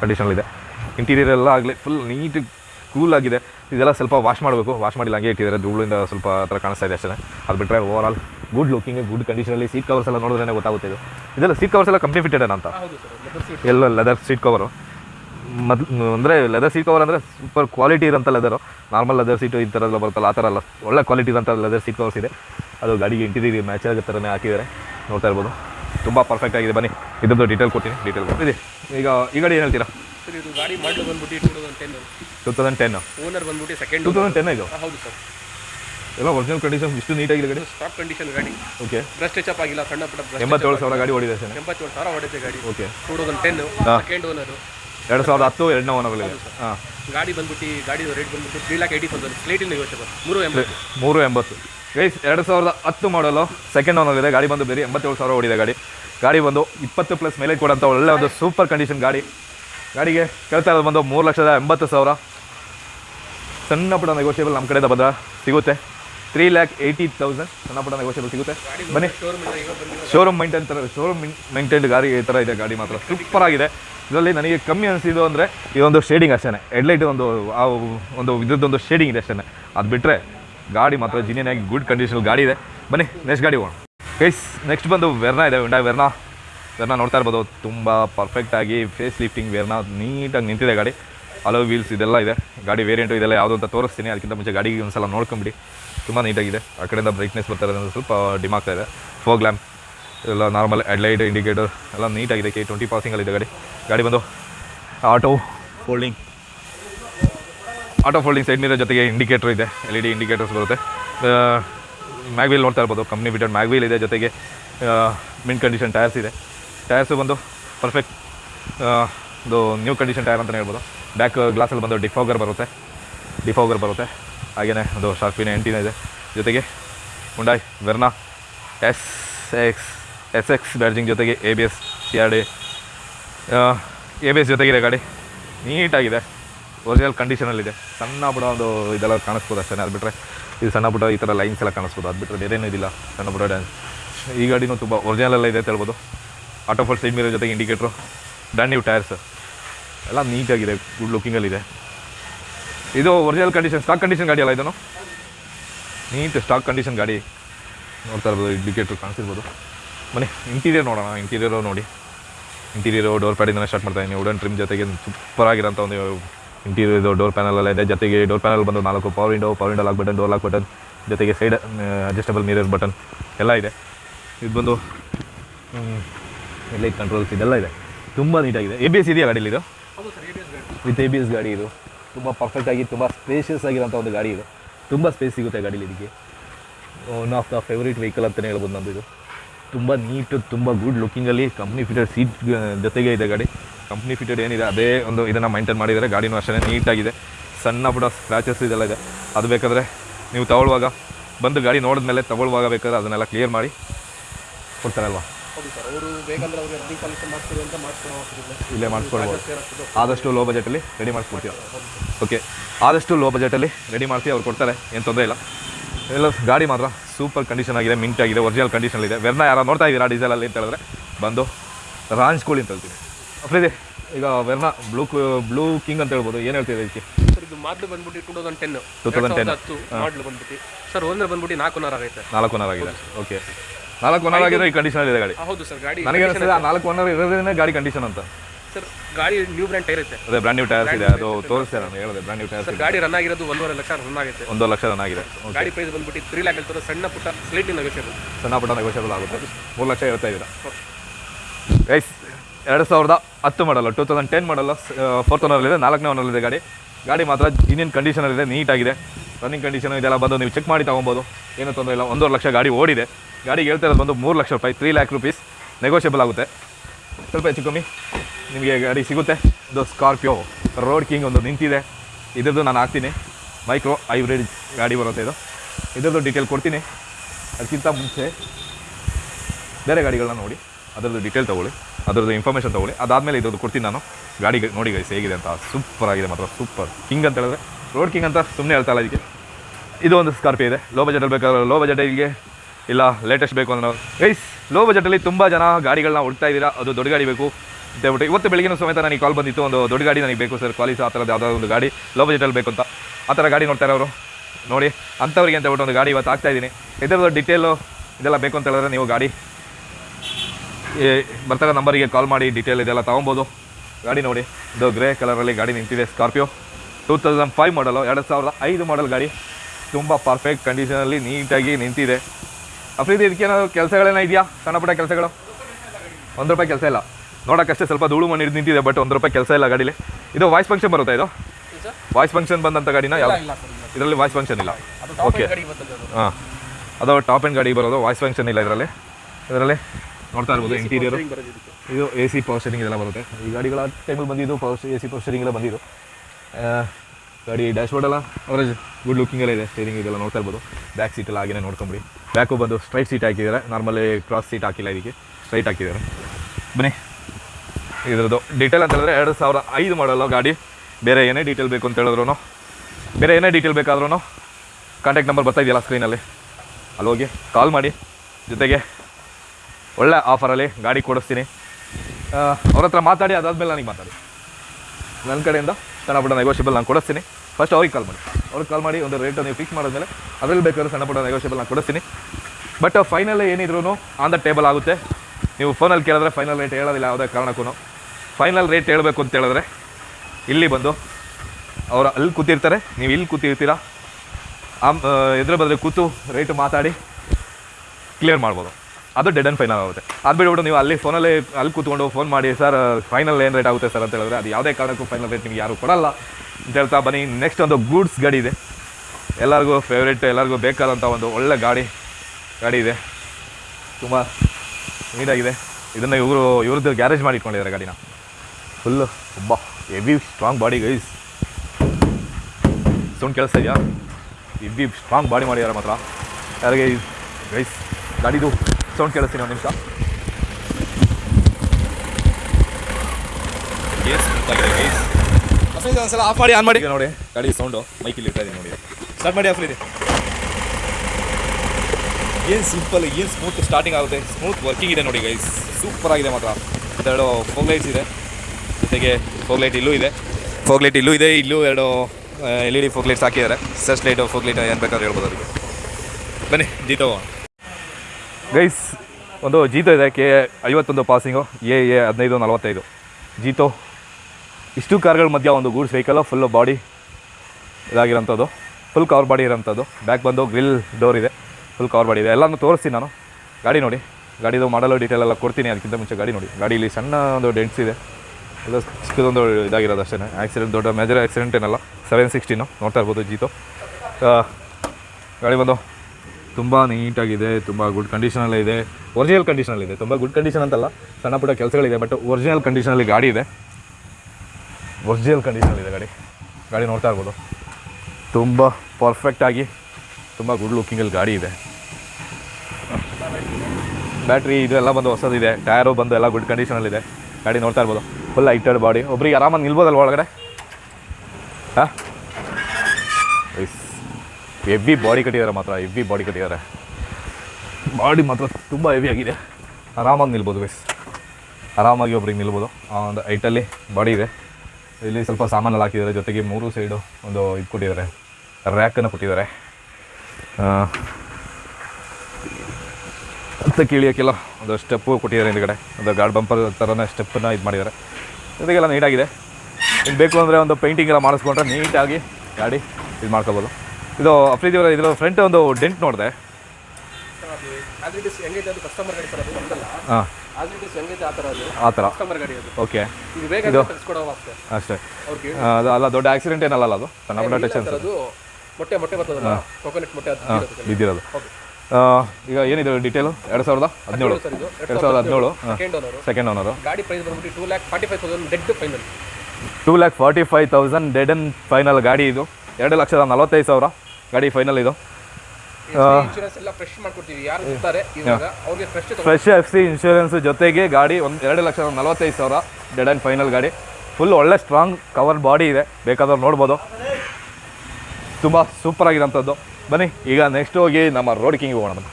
ಕಂಡೀಷನಲ್ಲಿದೆ ಇಂಟೀರಿಯರ್ ಎಲ್ಲ ಆಗಲಿ ಫುಲ್ ನೀಟ್ ಕೂಲ್ ಆಗಿದೆ. ಇದೆಲ್ಲ ಸ್ವಲ್ಪ ವಾಶ್ ಮಾಡಬೇಕು. ವಾಶ್ ಮಾಡಿಲ್ಲ ಹಂಗೆ ಇಟ್ಟಿದ್ದಾರೆ. ಧೂಳಿಂದ ಸ್ವಲ್ಪ ಆ ಥರ ಕಾಣಿಸ್ತಾ ಇದೆ ಅಷ್ಟೇ. ಅದು ಬಿಟ್ಟರೆ over all good looking good ಕಂಡೀಷನಲ್ಲಿ seat covers ಎಲ್ಲ ನೋಡಿದ್ರೆ ಗೊತ್ತಾಗುತ್ತೆ ಇದು. ಇದೆಲ್ಲ ಸೀಟ್ ಕವರ್ಸ್ ಎಲ್ಲ ಕಂಪ್ನಿ ಫಿಟೆಡ್ ಅಂತ ಎಲ್ಲ ಲೆದರ್ ಸೀಟ್ ಕವರು ಮೊದ್ಲು ಅಂದರೆ ಲೆದರ್ ಸೀಟ್ ಕವರ್ ಅಂದರೆ ಸೂಪರ್ ಕ್ವಾಲಿಟಿ ಇರೋಂಥ ಲೆದರು ನಾರ್ಮಲ್ ಲೆದರ್ ಸೀಟು ಈ ಥರ ಎಲ್ಲ ಬರುತ್ತಲ್ಲ ಆ ಥರ ಅಲ್ಲ ಒಳ್ಳೆ ಕ್ವಾಲಿಟಿ ಇರೋಂಥ ಲೆದರ್ ಸೀಟ್ ಕವರ್ಸ್ ಇದೆ. ಅದು ಗಾಡಿಗೆ ಇಂಟೀರಿಯರ್ ಮ್ಯಾಚ್ ಆಗೋ ಥರನೇ ಹಾಕಿದ್ದಾರೆ. ನೋಡ್ತಾ ಇರ್ಬೋದು. ತುಂಬ ಪರ್ಫೆಕ್ಟ್ ಆಗಿದೆ. ಬನ್ನಿ ಇದ್ರದ್ದು ಡೀಟೇಲ್ ಕೊಡ್ತೀನಿ ಡೀಟೇಲ್ ಇದೆ. ಈಗ ಈ ಗಾಡಿ ಏನು ಹೇಳ್ತೀರಾ? ಸರ್ ಇದು ಗಾಡಿ ಮಾಡಲು ಬಂದ್ಬಿಟ್ಟು two thousand ten two thousand ten owner ಬಂದ್ಬಿಟ್ಟು ಸೆಕೆಂಡ್ ಟೂ ತೌಸಂಡ್ ಟೆನ್ ಇದು? ಹೌದು ಸರ್. ಎಲ್ಲ ಒರಿಜಿನಲ್ ಕಂಡೀಷನ್ ಇಷ್ಟು ನೀಟಾಗಿದೆ ಗಾಡಿ? ಸ್ಟಾಕ್ ಕಂಡೀಷನ್ ಗಾಡಿ. ಓಕೆ ಬ್ರಷ್ ಟಚ್ ಆಗಿಲ್ಲ ಸಣ್ಣ ಪುಟ್ಟ ಎಂಬತ್ತೇಳು ಸಾವಿರ ಗಾಡಿ ಓಡಿದೆ ಸರ್. ಎಂಬತ್ತೇಳು ಸಾವಿರ ಓಡಿದೆ ಗಾಡಿ. Okay two thousand ten. Second owner ಎರಡು ಸಾವಿರದ ಹತ್ತು ಎರಡನೇ ಓನರ್ಗಳಿದೆ ಹಾಂ. ಗಾಡಿ ಬಂದ್ಬಿಟ್ಟು ಗಾಡಿ ರೇಟ್ ಬಂದ್ಬಿಟ್ಟು three lakh eighty thousand slight negotiable ಮೂರು ಎಂಬತ್ತು. ಮೂರು ಎಂಬತ್ತು. ಗೈಸ್ ಎರಡು ಸಾವಿರದ ಹತ್ತು ಮಾಡಲು ಸೆಕೆಂಡ್ ಓನರ್ ಇದೆ ಗಾಡಿ ಬಂದು ಬೇರೆ ಎಂಬತ್ತೇಳು ಸಾವಿರ ಓಡಿದೆ ಗಾಡಿ. ಗಾಡಿ ಬಂದು ಇಪ್ಪತ್ತು ಪ್ಲಸ್ ಮೇಲೆ ಕೊಡೋಂಥ ಒಳ್ಳೆ ಒಂದು ಸೂಪರ್ ಕಂಡೀಷನ್ ಗಾಡಿ. ಗಾಡಿಗೆ ಕೇಳ್ತಾ ಇರೋದು ಬಂದು ಮೂರು ಲಕ್ಷದ ಎಂಬತ್ತು ಸಾವಿರ. ಸಣ್ಣ ಪುಟ್ಟ ನೆಗೋಷಿಯಬಲ್ ನಮ್ಮ ಕಡೆಯಿಂದ ಬಂದ ಸಿಗುತ್ತೆ. ತ್ರೀ ಲ್ಯಾಕ್ ಏಯ್ಟಿ ತೌಸಂಡ್ ಸಣ್ಣ ಪುಟ್ಟ ನೆಗೋಷಿಯಬಲ್ ಸಿಗುತ್ತೆ. ಬನ್ನಿ. ಶೋರೂಮ್ ಮೈಂಟೈನ್ ಥರ ಶೋರೂಮ್ ಮೈಂಟೈನ್ಡ್ ಗಾಡಿ ಈ ಥರ ಇದೆ. ಗಾಡಿ ಮಾತ್ರ ಸೂಪರ್ ಆಗಿದೆ. ಇದರಲ್ಲಿ ನನಗೆ ಕಮ್ಮಿ ಅನಿಸಿದ್ದು ಅಂದರೆ ಇದೊಂದು ಶೇಡಿಂಗ್ ಅಷ್ಟೇ ಹೆಡ್ಲೈಟ್ ಒಂದು, ಆ ಒಂದು ಇದ್ರದ್ದೊಂದು ಶೇಡಿಂಗ್ ಇದೆ ಅಷ್ಟೇ ಅದು ಬಿಟ್ಟರೆ ಗಾಡಿ ಮಾತ್ರ ಜಿನಿಯನಾಗಿ ಗುಡ್ ಕಂಡೀಷನ್ ಗಾಡಿ ಇದೆ. ಬನ್ನಿ ನೆಕ್ಸ್ಟ್ ಗಾಡಿ ಹೋಗೋಣ. ಗೈಸ್ ನೆಕ್ಸ್ಟ್ ಬಂದು ವೆರ್ನಾ ಇದೆ ವಿಂಡಾ ವೆರ್ನಾ ವೆರ್ನಾ ನೋಡ್ತಾ ಇರ್ಬೋದು, ತುಂಬ ಪರ್ಫೆಕ್ಟಾಗಿ ಫೇಸ್ ಲಿಫ್ಟಿಂಗ್ ವೆರ್ನಾ ನೀಟಾಗಿ ನಿಂತಿದೆ ಗಾಡಿ. ಅಲೋ ವೀಲ್ಸ್ ಇದೆಲ್ಲ ಇದೆ. ಗಾಡಿ ವೇರಿಯಂಟು ಇದೆಲ್ಲ ಯಾವುದು ಅಂತ ತೋರಿಸ್ತೀನಿ. ಅದಕ್ಕಿಂತ ಮುಂಚೆ ಗಾಡಿಗೆ ಒಂದ್ಸಲ ನೋಡ್ಕೊಂಬಿಡಿ. ತುಂಬ ನೀಟಾಗಿದೆ ಆ ಕಡೆಯಿಂದ ಬ್ರೈಟ್ನೆಸ್ ಬರ್ತಾ ಇರೋದ್ರಿಂದ ಸ್ವಲ್ಪ ಡಿಮ್ ಆಗ್ತಾ ಇದೆ. ಫೋಗ್ ಲ್ಯಾಂಪ್ ಎಲ್ಲ ನಾರ್ಮಲ್ ಹೆಡ್ಲೈಟ್ ಇಂಡಿಕೇಟರ್ ಎಲ್ಲ ನೀಟಾಗಿದೆ ಕೆ ಟ್ವೆಂಟಿ ಪಾಸಿಂಗಲ್ಲಿದೆ ಗಾಡಿ. ಗಾಡಿ ಬಂದು auto folding auto folding side mirror ಜೊತೆಗೆ ಇಂಡಿಕೇಟರ್ ಇದೆ. ಎಲ್ ಇ ಡಿ ಇಂಡಿಕೇಟರ್ಸ್ ಬರುತ್ತೆ. ಮ್ಯಾಗ್ವೀಲ್ ನೋಡ್ತಾ ಇರ್ಬೋದು. ಕಂಪ್ನಿ ಬಿಟೆಡ್ ಮ್ಯಾಗ್ವೀಲ್ ಇದೆ ಜೊತೆಗೆ ಮಿನ್ ಕಂಡೀಷನ್ ಟೈರ್ಸ್ ಇದೆ. ಟೈರ್ಸು ಬಂದು ಪರ್ಫೆಕ್ಟ್ ಇದು ನ್ಯೂ ಕಂಡೀಷನ್ ಟೈರ್ ಅಂತಲೇ ಹೇಳ್ಬೋದು. ಬ್ಯಾಕ್ ಗ್ಲಾಸಲ್ಲಿ ಬಂದು ಡಿಫಾಗರ್ ಬರುತ್ತೆ. ಡಿಫಾಗರ್ ಬರುತ್ತೆ. ಹಾಗೆಯೇ ಒಂದು ಶಾರ್ಪಿನ ಎಂಟಿನ ಇದೆ. ಜೊತೆಗೆ Hyundai Verna S X S X badging ಜೊತೆಗೆ A B S C R D A B S ಜೊತೆಗಿದೆ ಗಾಡಿ ನೀಟಾಗಿದೆ ಒರಿಜಿನಲ್ ಕಂಡೀಷನಲ್ಲಿದೆ ಸಣ್ಣ ಪುಟ್ಟ ಒಂದು ಇದೆಲ್ಲ ಕಾಣಿಸ್ಬೋದು ಅಷ್ಟೇ ಅದು ಬಿಟ್ಟರೆ ಇದು ಸಣ್ಣ ಪುಟ್ಟ ಈ ಥರ ಲೈನ್ಸ್ ಎಲ್ಲ ಕಾಣಿಸ್ಬೋದು. ಅದು ಬಿಟ್ಟರೆ ಏನೂ ಇದಿಲ್ಲ. ಸಣ್ಣ ಪುಟ್ಟ ಡ್ಯಾನ್ಸ್ ಈ ಗಾಡಿನೂ ತುಂಬ ಒರಿಜಿನಲ್ ಎಲ್ಲ ಇದೆ ಅಂತ ಹೇಳ್ಬೋದು. ಆಟೋ ಫೋರ್ ಸೈಡ್ ಮೀರೋ ಜೊತೆಗೆ ಇಂಡಿಕೇಟ್ರು ಬ್ರ್ಯಾಂಡ್ ಟೈರ್ಸ್ ಎಲ್ಲ ನೀಟಾಗಿದೆ. ಗುಡ್ ಲುಕಿಂಗಲ್ಲಿದೆ ಇದು. ಒರಿಜಿನಲ್ ಕಂಡೀಷನ್ ಸ್ಟಾಕ್ ಕಂಡೀಷನ್ ಗಾಡಿ ಅಲ್ಲ ಇದನ್ನು? ನೀಟ್ ಸ್ಟಾಕ್ ಕಂಡೀಷನ್ ಗಾಡಿ. ನೋಡ್ತಾ ಇರ್ಬೋದು ಇಂಡಿಕೇಟ್ರು ಕಾಣಿಸಿರ್ಬೋದು ಬನ್ನಿ ಇಂಟೀರಿಯರ್ ನೋಡೋಣ ಇಂಟೀರಿಯರು ನೋಡಿ. ಇಂಟೀರಿಯರು ಡೋರ್ ಪ್ಯಾಡಿಂದ ಸ್ಟಾರ್ಟ್ ಮಾಡ್ತಾ ಇದ್ದೀನಿ ವುಡನ್ ಟ್ರಿಮ್ ಜೊತೆಗೆ ಸೂಪರ್ ಆಗಿರೋಂಥ ಒಂದು ಇಂಟೀರಿಯರ್ ಇದು ಡೋರ್ ಪ್ಯಾನಲ್ ಎಲ್ಲ ಇದೆ. ಜೊತೆಗೆ ಡೋರ್ ಪ್ಯಾನಲ್ ಬಂದು ನಾಲ್ಕು power window power window lock button door lock button ಜೊತೆಗೆ ಸೈಡ್ ಅಡ್ಜಸ್ಟಬಲ್ ಮಿರರ್ ಬಟನ್ ಎಲ್ಲ ಇದೆ. ಇದು ಬಂದು ಎಲ್ಲ ಕಂಟ್ರೋಲ್ಸ್ ಇದೆಲ್ಲ ಇದೆ. ತುಂಬ ನೀಟಾಗಿದೆ ಎ ಬಿ ಎಸ್ ಇದೆಯಾ ಗಾಡೀಲಿ ಇದು ವಿತ್ ಎ ಬಿ ಎಸ್ ಗಾಡಿ ಇದು. ತುಂಬ ಪರ್ಫೆಕ್ಟಾಗಿ ತುಂಬ ಸ್ಪೇಷಿಯಸ್ ಆಗಿರೋಂಥ ಒಂದು ಗಾಡಿ ಇದು. ತುಂಬ ಸ್ಪೇಸ್ ಸಿಗುತ್ತೆ ಗಾಡೀಲಿ ಇದಕ್ಕೆ one of the favourite vehicle ಅಂತಲೇ ಹೇಳ್ಬೋದು ನಮ್ಮದು ಇದು. ತುಂಬ ನೀಟು ತುಂಬ ಗುಡ್ ಲುಕ್ಕಿಂಗಲ್ಲಿ ಕಂಪ್ನಿ ಫಿಟೆಡ್ ಸೀಟ್ ಜೊತೆಗೆ ಇದೆ ಗಾಡಿ. ಕಂಪ್ನಿ ಫಿಟೆಡ್ ಏನಿದೆ ಅದೇ ಒಂದು ಇದನ್ನು ಮೈಂಟೈನ್ ಮಾಡಿದರೆ ಗಾಡಿನೂ ಅಷ್ಟೇ ನೀಟಾಗಿದೆ ಸಣ್ಣ ಪುಟ್ಟ ಸ್ಕ್ರಾಚಸ್ ಇದೆಲ್ಲ ಇದೆ. ಅದು ಬೇಕಾದರೆ ನೀವು ತಗೊಳ್ಳುವಾಗ ಬಂದು ಗಾಡಿ ನೋಡಿದ್ಮೇಲೆ ತಗೊಳ್ಳುವಾಗ ಬೇಕಾದ್ರೆ ಅದನ್ನೆಲ್ಲ ಕ್ಲಿಯರ್ ಮಾಡಿ ಕೊಡ್ತಾರಲ್ವಾ? ಇಲ್ಲೇ. ಮಾಡಿಸ್ಕೊಳ್ಬೋದು ಆದಷ್ಟು ಲೋ ಬಜೆಟಲ್ಲಿ ರೆಡಿ ಮಾಡಿಸ್ಕೊಡ್ತೀವಿ ಓಕೆ ಆದಷ್ಟು ಲೋ ಬಜೆಟಲ್ಲಿ ರೆಡಿ ಮಾಡ್ತೀವಿ ಅವ್ರು ಕೊಡ್ತಾರೆ ಏನು ತೊಂದರೆ ಇಲ್ಲ. ಎಲ್ಲ ಗಾಡಿ ಮಾತ್ರ ಸೂಪರ್ ಕಂಡೀಷನ್ ಆಗಿದೆ ಮಿಂಟ್ ಆಗಿದೆ ಒರಿಜಿನಲ್ ಕಂಡೀಷನ್ ಇದೆ. ವೆರ್ನ ಯಾರು ನೋಡ್ತಾ ಇದ್ದೀರಾ ಡೀಸೆಲಲ್ಲಿ ಅಂತ ಹೇಳಿದ್ರೆ? ಬಂದು ರಾಂಚ್ಕೋಳಿ ಅಂತ ಹೇಳ್ತೀವಿ. ಅಪ್ರಿದೆ ಈಗ ವೆರ್ನ ಬ್ಲೂ ಬ್ಲೂ ಕಿಂಗ್ ಅಂತ ಹೇಳ್ಬೋದು. ಏನು ಹೇಳ್ತೀವಿ ಇದಕ್ಕೆ? ಸರ್ ಇದು ಮಾತು ಬಂದ್ಬಿಟ್ಟು ಟೂ ತೌಸಂಡ್ ಟೆನ್ 2010. ಹತ್ತು ಮಾಡಲು ಬಂದ್ಬಿಟ್ಟು. ಸರ್ ಓನರ್ ಬಂದ್ಬಿಟ್ಟು ನಾಲ್ಕು ನರ ಆಗೈತೆ. ನಾಲ್ಕು ಆಗಿದೆ. ಓಕೆ ನಾಲ್ಕು ಆಗಿದೆ ಆಗಿದ್ರೆ ಈ ಕಂಡೀಷನ್ ಇದೆ ಗಾಡಿ. ಹೌದು ಸರ್ ಗಾಡಿ ನನಗೆ ನಾಲ್ಕು ಒನರ್ ಇರೋದೇ ಗಾಡಿ ಕಂಡೀಷನ್ ಅಂತ. ಸರ್ ಗಾಡಿ ನ್ಯೂ ಬ್ರ್ಯಾಂಡ್ ಟೈರ್ ಐತೆ. ಅದೇ ಬ್ರ್ಯಾಂಡ್ ನ್ಯೂ ಟೈರ್ಸ್ ಇದೆ ಅದು ತೋರಿಸ್ತಾರೆ ನಾನು ಹೇಳಿದೆ ಬ್ರ್ಯಾಂಡ್ ನ್ಯೂ ಟೈರ್ಸ್ ಸರ್ ಗಾಡಿ ರನ್ ಆಗಿರೋದು ಒಂದೂವರೆ ಲಕ್ಷ ರನ್ ಆಗೈತೆ ಒಂದು ಲಕ್ಷ ರನ್ ಆಗಿದೆ. ಗಾಡಿ ಪ್ರೈಸ್ ಬಂದ್ಬಿಟ್ಟು ತ್ರೀ ಲ್ಯಾಕ್ ಹೇಳ್ತಾರೆ ಸಣ್ಣ ಪುಟ್ಟ ಸ್ಲೈಟ್ ನೆಗೋಷಿಯಬಲ್ ಸಣ್ಣ ಪುಟ್ಟ ನೆಗೋಷಿಯಬಲ್ ಆಗುತ್ತೆ. ಮೂರು ಲಕ್ಷ ಹೇಳ್ತಾ ಇದ್ದೀರಾ? ಗೈಸ್ ಎರಡು ಸಾವಿರದ ಹತ್ತು model two thousand ten model fourth ಓನರಲ್ಲಿದೆ ನಾಲ್ಕನೇ ಓನರಲ್ಲಿದೆ ಗಾಡಿ. ಗಾಡಿ ಮಾತ್ರ ಇಂಜಿನ್ ಕಂಡೀಷನಲ್ಲಿದೆ ನೀಟಾಗಿದೆ. ರನ್ನಿಂಗ್ ಕಂಡೀಷನ್ ಇದೆಲ್ಲ ಬಂದು ನೀವು ಚೆಕ್ ಮಾಡಿ ತೊಗೊಬೋದು. ಏನೂ ತೊಂದರೆ ಇಲ್ಲ ಒಂದೂವರೆ ಲಕ್ಷ ಗಾಡಿ ಓಡಿದೆ. ಗಾಡಿಗೆ ಹೇಳ್ತಾ ಇರೋದು ಬಂದು ಮೂರು ಲಕ್ಷ ರೂಪಾಯಿ ತ್ರೀ ಲ್ಯಾಕ್ ರುಪೀಸ್ ನೆಗೋಷಿಯಬಲ್ ಆಗುತ್ತೆ. ಸ್ವಲ್ಪ ಹೆಚ್ಚು ಕಮ್ಮಿ. ನಿಮಗೆ ಗಾಡಿ ಸಿಗುತ್ತೆ. ಇದು ಸ್ಕಾರ್ಪಿಯೋ ರೋಡ್ ಕಿಂಗ್ ಒಂದು ನಿಂತಿದೆ. ಇದರದ್ದು ನಾನು ಹಾಕ್ತೀನಿ. ಮೈಕ್ರೋ ಹೈಬ್ರಿಡ್ ಗಾಡಿ ಬರುತ್ತೆ ಇದು. ಇದರದ್ದು ಡೀಟೇಲ್ ಕೊಡ್ತೀನಿ. ಅದಕ್ಕಿಂತ ಮುಂಚೆ ಬೇರೆ ಗಾಡಿಗಳನ್ನ ನೋಡಿ. ಅದರದ್ದು ಡೀಟೇಲ್ ತೊಗೊಳ್ಳಿ. ಅದರದ್ದು ಇನ್ಫಾರ್ಮೇಷನ್ ತೊಗೊಳ್ಳಿ. ಅದಾದಮೇಲೆ ಇದ್ರದ್ದು ಕೊಡ್ತೀನಿ ನಾನು. ಗಾಡಿ ನೋಡಿ ಗೈಸ್ ಹೇಗಿದೆ ಅಂತ. ಸೂಪರ್ ಆಗಿದೆ ಮಾತ್ರ. ಸೂಪರ್ ಕಿಂಗ್ ಅಂತ ಹೇಳಿದ್ರೆ ರೋಡ್ ಕಿಂಗ್ ಅಂತ ಸುಮ್ಮನೆ ಹೇಳ್ತಾ ಇಲ್ಲ ಇದಕ್ಕೆ. ಇದು ಒಂದು ಸ್ಕಾರ್ಪಿಯೋ ಇದೆ. ಲೋ ಬಜೆಟಲ್ಲಿ ಬೇಕಾದ್ರೆ ಲೋ ಬಜೆಟಿಗೆ ಇಲ್ಲ ಲೇಟೆಸ್ಟ್ ಬೇಕು ಅಂದ್ರೆ ಗೈಸ್ ಲೋ ಬಜೆಟಲ್ಲಿ ತುಂಬ ಜನ ಗಾಡಿಗಳನ್ನ ಹುಡ್ತಾ ಇದ್ದೀರಾ. ಅದು ದೊಡ್ಡ ಗಾಡಿ ಬೇಕು. ಹೇಳ್ಬಿಟ್ಟು ಇವತ್ತು ಬೆಳಗಿನ ಸಮೇತ ನನಗೆ ಕಾಲ್ ಬಂದಿತ್ತು. ಒಂದು ದೊಡ್ಡ ಗಾಡಿ ನನಗೆ ಬೇಕು ಸರ್. ಕ್ವಾಲಿಸ್ ಆ ಥರದ ಯಾವುದಾದ್ರು ಒಂದು ಗಾಡಿ ಲೋ ಬಜೆಟಲ್ಲಿ ಬೇಕು ಅಂತ. ಆ ಥರ ಗಾಡಿ ನೋಡ್ತಾರೆ ಅವರು ನೋಡಿ, ಅಂಥವ್ರಿಗೆ ಅಂತ ಹೇಳ್ಬಿಟ್ಟು ಒಂದು ಗಾಡಿ ಇವತ್ತು ಆಗ್ತಾ ಇದ್ದೀನಿ. ಇದರ ಡಿಟೇಲು ಇದೆಲ್ಲ ಬೇಕು ಅಂತ ಹೇಳಿದ್ರೆ ನೀವು ಗಾಡಿ ಈ ಬರ್ತಾಗ ನಂಬರಿಗೆ ಕಾಲ್ ಮಾಡಿ ಡೀಟೇಲ್ ಇದೆಲ್ಲ ತೊಗೊಬೋದು. ಗಾಡಿ ನೋಡಿ, ಇದು ಗ್ರೇ ಕಲರಲ್ಲಿ ಗಾಡಿ ನಿಂತಿದೆ ಸ್ಕಾರ್ಪಿಯೋ ಟೂ ತೌಸಂಡ್ ಫೈವ್ ಮಾಡಲು ಎರಡು ಸಾವಿರದ ಐದು ಮಾಡಲ್ ಗಾಡಿ. ತುಂಬ ಪರ್ಫೆಕ್ಟ್ ಕಂಡೀಷನಲ್ಲಿ ನೀಟಾಗಿ ನಿಂತಿದೆ. ಅಫ್ರೀದಿ ಇದಕ್ಕೇನಾದ್ರು ಕೆಲಸಗಳೇನೋ ಇದೆಯಾ? ಸಣ್ಣ ಪುಟ್ಟ ಕೆಲಸಗಳು? ಒಂದು ರೂಪಾಯಿ ಕೆಲಸ ಇಲ್ಲ. ನೋಡೋಕ್ಕಷ್ಟೇ ಸ್ವಲ್ಪ ಧೂಳು ಮಣ್ಣು ಹಿಡಿದು ನಿಂತಿದೆ ಬಟ್ ಒಂದು ರೂಪಾಯಿ ಕೆಲಸ ಇಲ್ಲ ಗಾಡೀಲಿ. ಇದು ವಾಯ್ಸ್ ಫಂಕ್ಷನ್ ಬರುತ್ತಾ ಇದು? ವಾಯ್ಸ್ ಫಂಕ್ಷನ್ ಬಂದಂಥ ಗಾಡಿನ? ಯಾವ ಇದರಲ್ಲಿ ವಾಯ್ಸ್ ಫಂಕ್ಷನ್ ಇಲ್ಲ. ಓಕೆ. ಹಾಂ. ಅದು ಟಾಪ್ ಆ್ಯಂಡ್ ಗಾಡಿ ಬರೋದು ವಾಯ್ಸ್ ಫಂಕ್ಷನ್ ಇಲ್ಲ ಇದರಲ್ಲಿ. ಇದರಲ್ಲಿ ನೋಡ್ತಾ ಇರ್ಬೋದು ಇಂಟೀರಿಯರು ಇದು ಎ ಸಿ ಪವರ್ ಸ್ಟೇರಿಂಗ್ ಇದೆಲ್ಲ ಬರುತ್ತೆ. ಈ ಗಾಡಿಗಳ ಟೈಮಲ್ಲಿ ಬಂದಿದ್ದು power A C power steering ಎಲ್ಲ ಬಂದಿದ್ದು. ಗಾಡಿ ಡ್ಯಾಶ್ಬೋರ್ಡ್ ಎಲ್ಲ ಅವರೇಜ್ ಗುಡ್ ಲುಕಿಂಗ್ ಎಲ್ಲ ಇದೆ ಸ್ಟೇರಿಂಗ್ ಇದೆಲ್ಲ ನೋಡ್ತಾ ಇರ್ಬೋದು. ಬ್ಯಾಕ್ ಸೀಟ್ ಎಲ್ಲ ಹಾಗೇನೆ ನೋಡ್ಕೊಂಬಿಡಿ. ಬ್ಯಾಕು ಬಂದು ಸ್ಟ್ರೈಟ್ ಸೀಟ್ ಹಾಕಿದ್ದಾರೆ. ನಾರ್ಮಲಿ ಕ್ರಾಸ್ ಸೀಟ್ ಹಾಕಿಲ್ಲ ಇದಕ್ಕೆ. ಸ್ಟ್ರೈಟ್ ಹಾಕಿದ್ದಾರೆ. ಬನ್ನಿ. ಇದ್ರದ್ದು ಡೀಟೇಲ್ ಅಂತ ಹೇಳಿದ್ರೆ ಎರಡು ಸಾವಿರ ಐದು ಮಾಡಲ್ಲ ಗಾಡಿ. ಬೇರೆ ಏನೇ ಡೀಟೇಲ್ ಬೇಕು ಅಂತ ಹೇಳಿದ್ರು ಬೇರೆ ಏನೇ ಡೀಟೇಲ್ ಬೇಕಾದ್ರೂ ಕಾಂಟ್ಯಾಕ್ಟ್ ನಂಬರ್ ಬರ್ತಾ ಇದೆಯಲ್ಲ ಸ್ಕ್ರೀನಲ್ಲಿ ಅಲ್ಲಿ. ಹೋಗಿ ಕಾಲ್ ಮಾಡಿ. ಜೊತೆಗೆ ಒಳ್ಳೆ ಆಫರಲ್ಲಿ ಗಾಡಿ ಕೊಡಿಸ್ತೀನಿ. ಅವ್ರ ಹತ್ರ ಮಾತಾಡಿ, ಅದಾದಮೇಲೆ ನನಗೆ ಮಾತಾಡಿ. ನನ್ನ ಕಡೆಯಿಂದ ಸಣ್ಣ ಪುಟ್ಟ ನೆಗೋಷಿಯಬಲ್ ನಾನು ಕೊಡಿಸ್ತೀನಿ. ಫಸ್ಟ್ ಅವ್ರಿಗೆ ಕಾಲ್ ಮಾಡಿ. ಅವ್ರಿಗೆ ಕಾಲ್ ಮಾಡಿ, ಒಂದು ರೇಟ್ ನೀವು ಫಿಕ್ಸ್ ಮಾಡಿದ್ಮೇಲೆ ಅದರಲ್ಲಿ ಬೇಕಾದ್ರೆ ಸಣ್ಣ ಪುಟ್ಟ ನೆಗೋಷಿಯಬಲ್ ನಾನು ಕೊಡಿಸ್ತೀನಿ. ಬಟ್ ಫೈನಲ್ ಏನಿದ್ರು ಆನ್ ದ ಟೇಬಲ್ ಆಗುತ್ತೆ. ನೀವು ಫೋನಲ್ಲಿ ಕೇಳಿದ್ರೆ ಫೈನಲ್ ರೇಟ್ ಹೇಳೋದಿಲ್ಲ, ಯಾವುದೇ ಕಾರಣಕ್ಕೂ ಫೈನಲ್ ರೇಟ್ ಹೇಳಬೇಕು ಅಂತ ಹೇಳಿದ್ರೆ, ಇಲ್ಲಿ ಬಂದು, ಅವರು ಅಲ್ಲಿ ಕೂತಿರ್ತಾರೆ, ನೀವು ಇಲ್ಲಿ ಕೂತಿರ್ತೀರ? ಆಮ್ ಎದುರು ಬದ್ರೆ ಕೂತು ರೇಟ್ ಮಾತಾಡಿ ಕ್ಲಿಯರ್ ಮಾಡ್ಬೋದು. ಅದು ಡೆಡ್ ಆ್ಯಂಡ್ ಫೈನಲ್ ಆಗುತ್ತೆ. ಅದು ಬಿಟ್ಬಿಟ್ಟು ನೀವು ಅಲ್ಲಿ ಫೋನಲ್ಲಿ ಅಲ್ಲಿ ಕೂತ್ಕೊಂಡು ಫೋನ್ ಮಾಡಿ ಸರ್ ಫೈನಲ್ ಏನು ರೇಟ್ ಆಗುತ್ತೆ ಸರ್ ಅಂತ ಹೇಳಿದ್ರೆ, ಅದು ಯಾವುದೇ ಕಾರಣಕ್ಕೂ ಫೈನಲ್ ರೇಟ್ ನಿಮ್ಗೆ ಯಾರು ಕೊಡಲ್ಲ. ಅಂತ ಹೇಳ್ತಾ ಬನ್ನಿ ನೆಕ್ಸ್ಟ್ ಒಂದು ಗೂಡ್ಸ್ ಗಾಡಿ ಇದೆ. ಎಲ್ಲರಿಗೂ ಫೇವ್ರೇಟ್ ಎಲ್ಲರಿಗೂ ಬೇಕಾದಂಥ ಒಂದು ಒಳ್ಳೆ ಗಾಡಿ ಗಾಡಿ ಇದೆ. ತುಂಬ ನೀಟಾಗಿದೆ. ಇದನ್ನು ಇವರು ಇವ್ರದ್ದು ಗ್ಯಾರೇಜ್ ಮಾಡಿ ಇಟ್ಕೊಂಡಿದ್ದಾರೆ ಗಾಡಿನ. ಫುಲ್ಲು ತುಂಬ heavy strong body guys sound ಕೇಳಿಸ್ತಾ ಇದೆಯಾ? ಹೆವಿ ಸ್ಟ್ರಾಂಗ್ ಬಾಡಿ ಮಾಡಿದ್ದಾರೆ ಮಾತ್ರ. ಯಾರಿಗೆ ಗೈಸ್ ಗಾಡಿದು ಸೌಂಡ್ ಕೇಳಿಸ್ತೀನಿ ಒಂದು ನಿಮಿಷ. ಒಂದ್ಸಲ ಆಫ್ ಮಾಡಿ ಆನ್ ಮಾಡಿ. ನೋಡಿ ಗಾಡಿ ಸೌಂಡು ಮೈಕಿಲ್ಲಿ ಇರ್ತಾ ಇದೆ ನೋಡಿ. ಸ್ಟಾರ್ಟ್ ಮಾಡಿ ಆಫ್ ಇದೆ ಏನು ಸಿಂಪಲ್ ಏನು ಸ್ಮೂತ್ ಸ್ಟಾರ್ಟಿಂಗ್ ಆಗುತ್ತೆ? ಸ್ಮೂತ್ ವರ್ಕಿಂಗ್ ಇದೆ ನೋಡಿ ಗೈಸ್ ಸೂಪರ್ ಆಗಿದೆ ಮಾತ್ರ. ಎರಡು ಫೋಗ್ಲೈಟ್ಸ್ ಇದೆ. ಜೊತೆಗೆ ಫೋಗ್ ಲೈಟ್ ಇಲ್ಲೂ ಇದೆ. ಫೋಗ್ ಲೈಟ್ ಇಲ್ಲೂ ಇದೆ. ಇಲ್ಲೂ ಎರಡು L E D fog lights ಹಾಕಿದ್ದಾರೆ. ಸರ್ಚ್ ಲೈಟು ಫೋಗ್ ಲೈಟ್ ಏನು ಬೇಕಾದ್ರೂ ಹೇಳ್ಬೋದು ಅದಕ್ಕೆ ಬನ್ನಿ, ಜೀತೋ ಗೈಸ್ ಒಂದು ಜೀತೋ ಇದೆ. ಕೆ ಐವತ್ತೊಂದು ಪಾಸಿಂಗು ಎ ಎ ಹದಿನೈದು ನಲವತ್ತೈದು. ಜೀತೋ, ಇಷ್ಟು ಕಾರ್ಗಳ ಮಧ್ಯ ಒಂದು ಗೂಡ್ಸ್ ವೆಹಿಕಲ್ಲು ಫುಲ್ಲು ಬಾಡಿ ಇದಾಗಿರೋಂಥದ್ದು. ಫುಲ್ ಕವರ್ ಬಾಡಿ ಇರೋಂಥದ್ದು. ಬ್ಯಾಕ್ ಬಂದು ಗ್ರಿಲ್ ಡೋರ್ ಇದೆ. ಫುಲ್ ಕವರ್ ಮಾಡಿದೆ ಎಲ್ಲನೂ ತೋರಿಸ್ತೀನಿ ನಾನು. ಗಾಡಿ ನೋಡಿ. ಗಾಡಿದು ಮಾಡಲು ಡೀಟೇಲ್ ಎಲ್ಲ ಕೊಡ್ತೀನಿ ಅದಕ್ಕಿಂತ ಮುಂಚೆ ಗಾಡಿ ನೋಡಿ. ಗಾಡೀಲಿ ಸಣ್ಣ ಒಂದು ಡೆಂಟ್ಸ್ ಇದೆ. ಎಲ್ಲ ಚಿಕ್ಕದೊಂದು ಇದಾಗಿರೋದು ಅಷ್ಟೇ ಆಕ್ಸಿಡೆಂಟ್ ದೊಡ್ಡ ಮೇಜರ್ ಆಕ್ಸಿಡೆಂಟ್ ಏನಲ್ಲ. ಸೆವೆನ್ ಸಿಕ್ಸ್ಟೀನು ನೋಡ್ತಾ ಇರ್ಬೋದು ಜೀತು ಗಾಡಿ ಬಂದು ತುಂಬ ನೀಟಾಗಿದೆ, ತುಂಬ ಗುಡ್ ಕಂಡೀಷನಲ್ಲೇ ಇದೆ. ಒರಿಜಿನಲ್ ಕಂಡೀಷನಲ್ಲಿದೆ ತುಂಬ ಗುಡ್ ಕಂಡೀಷನ್ ಅಂತಲ್ಲ. ಸಣ್ಣ ಪುಟ್ಟ ಕೆಲಸಗಳಿದೆ ಬಟ್ ಒರಿಜಿನಲ್ ಕಂಡೀಷನಲ್ಲಿ ಗಾಡಿ ಇದೆ. ಒರಿಜಿನಲ್ ಕಂಡೀಷನಲ್ಲಿದೆ ಗಾಡಿ. ಗಾಡಿ ನೋಡ್ತಾ ಇರ್ಬೋದು. ತುಂಬ ಪರ್ಫೆಕ್ಟಾಗಿ ತುಂಬ ಗುಡ್ ಲುಕ್ಕಿಂಗಲ್ಲಿ ಗಾಡಿ ಇದೆ. ಬ್ಯಾಟ್ರಿ ಇದೆಲ್ಲ ಬಂದು ಹೊಸದಿದೆ ಟಯರು ಬಂದು ಎಲ್ಲ ಗುಡ್ ಕಂಡೀಷನಲ್ಲಿದೆ ಗಾಡಿ ನೋಡ್ತಾ ಇರ್ಬೋದು. ಫುಲ್ ಹೈಟೆಡ್ ಬಾಡಿ ಒಬ್ರಿಗೆ ಆರಾಮಾಗಿ ನಿಲ್ಬೋದಲ್ವ ಒಳಗಡೆ? ಹಾಂ? ಹೆವಿ ಬಾಡಿ ಕಟ್ಟಿದ್ದಾರೆ ಮಾತ್ರ ಹೆವಿ ಬಾಡಿ ಕಟ್ಟಿದ್ದಾರೆ. ಬಾಡಿ ಮಾತ್ರ ತುಂಬ ಹೆವಿ ಆಗಿದೆ. ಆರಾಮಾಗಿ ನಿಲ್ಬೋದು ವೈಸ್ ಆರಾಮಾಗಿ ಒಬ್ರಿಗೆ ನಿಲ್ಬೋದು. ಆ ಒಂದು ಹೈಟಲ್ಲಿ ಬಾಡಿ ಇದೆ. ಇಲ್ಲಿ ಸ್ವಲ್ಪ ಸಾಮಾನೆಲ್ಲ ಹಾಕಿದ್ದಾರೆ. ಜೊತೆಗೆ ಮೂರು ಸೈಡು ಒಂದು ಇದು ಕೊಟ್ಟಿದ್ದಾರೆ. ರ್ಯಾಕನ್ನು ಕೊಟ್ಟಿದ್ದಾರೆ. ಅಂತ ಕೀಳಿಯೋಕ್ಕೆಲ್ಲ ಒಂದು ಸ್ಟೆಪ್ಪು ಕೊಟ್ಟಿದ್ದಾರೆ ಹಿಂದ್ಗಡೆ. ಒಂದು ಗಾರ್ಡ್ ಬಂಪರ್ ಥರನೇ ಸ್ಟೆಪ್ಪನ್ನ ಇದು ಮಾಡಿದ್ದಾರೆ. ಇದಕ್ಕೆಲ್ಲ ನೀಟಾಗಿದೆ. ಇದು ಬೇಕು ಅಂದರೆ ಒಂದು ಪೇಂಟಿಂಗ್ ಎಲ್ಲ ಮಾಡಿಸ್ಕೊಂಡ್ರೆ ನೀಟಾಗಿ ಗಾಡಿ ಇದು ಮಾಡ್ಕೋಬೋದು. ಇದು ಅಫ್ರೀದಿಯವರ ಇದರ ಫ್ರಂಟ್ ಒಂದು ಡೆಂಟ್ ನೋಡಿದೆ. ಹಾಂ. ಆ ಥರ ಓಕೆ ಇದು ಅಷ್ಟೇ. ಅದು ಅಲ್ಲ ದೊಡ್ಡ ಆಕ್ಸಿಡೆಂಟ್ ಏನಲ್ಲ ಅದು? ಸಣ್ಣ ಪುಟ್ಟ ಟಚ್ ಅದು ಮೊಟ್ಟೆ ಮೊಟ್ಟೆ ಬಿದ್ದಿರೋದು ಈಗ ಏನಿದೆ ಡಿಟೇಲ್ ಎರಡು ಸಾವಿರದ ಹದಿನೇಳು. ಎರಡು ಸಾವಿರದ ಹದಿನೇಳು. ಸೆಕೆಂಡ್ ಓನರು ಗಾಡಿ ಪ್ರೈಸ್ ಬಂದ್ಬಿಟ್ಟು two lakh forty five thousand dead final two lakh forty five thousand dead and final ಗಾಡಿ ಇದು. ಎರಡು ಲಕ್ಷದ ನಲವತ್ತೈದು ಸಾವಿರ ಗಾಡಿ ಫೈನಲ್ ಇದು. ಫ್ರೆಶ್ ಎಫ್ ಸಿ ಇನ್ಶೂರೆನ್ಸ್ ಜೊತೆಗೆ ಗಾಡಿ ಒಂದು ಎರಡು ಲಕ್ಷದ ನಲವತ್ತೈದು ಸಾವಿರ ಡೆಡ್ ಅಂಡ್ ಫೈನಲ್ ಗಾಡಿ. ಫುಲ್ ಒಳ್ಳೆ ಸ್ಟ್ರಾಂಗ್ ಕವರ್ ಬಾಡಿ ಇದೆ. ಬೇಕಾದವ್ರು ನೋಡ್ಬೋದು. ತುಂಬ ಸೂಪರ್ ಆಗಿರೋಂಥದ್ದು ಬನ್ನಿ, ಈಗ ನೆಕ್ಸ್ಟ್ ಹೋಗಿ ನಮ್ಮ ರೋಡ್ ಕಿಂಗ್ ಹೋಗೋಣ ಬನ್ನಿ.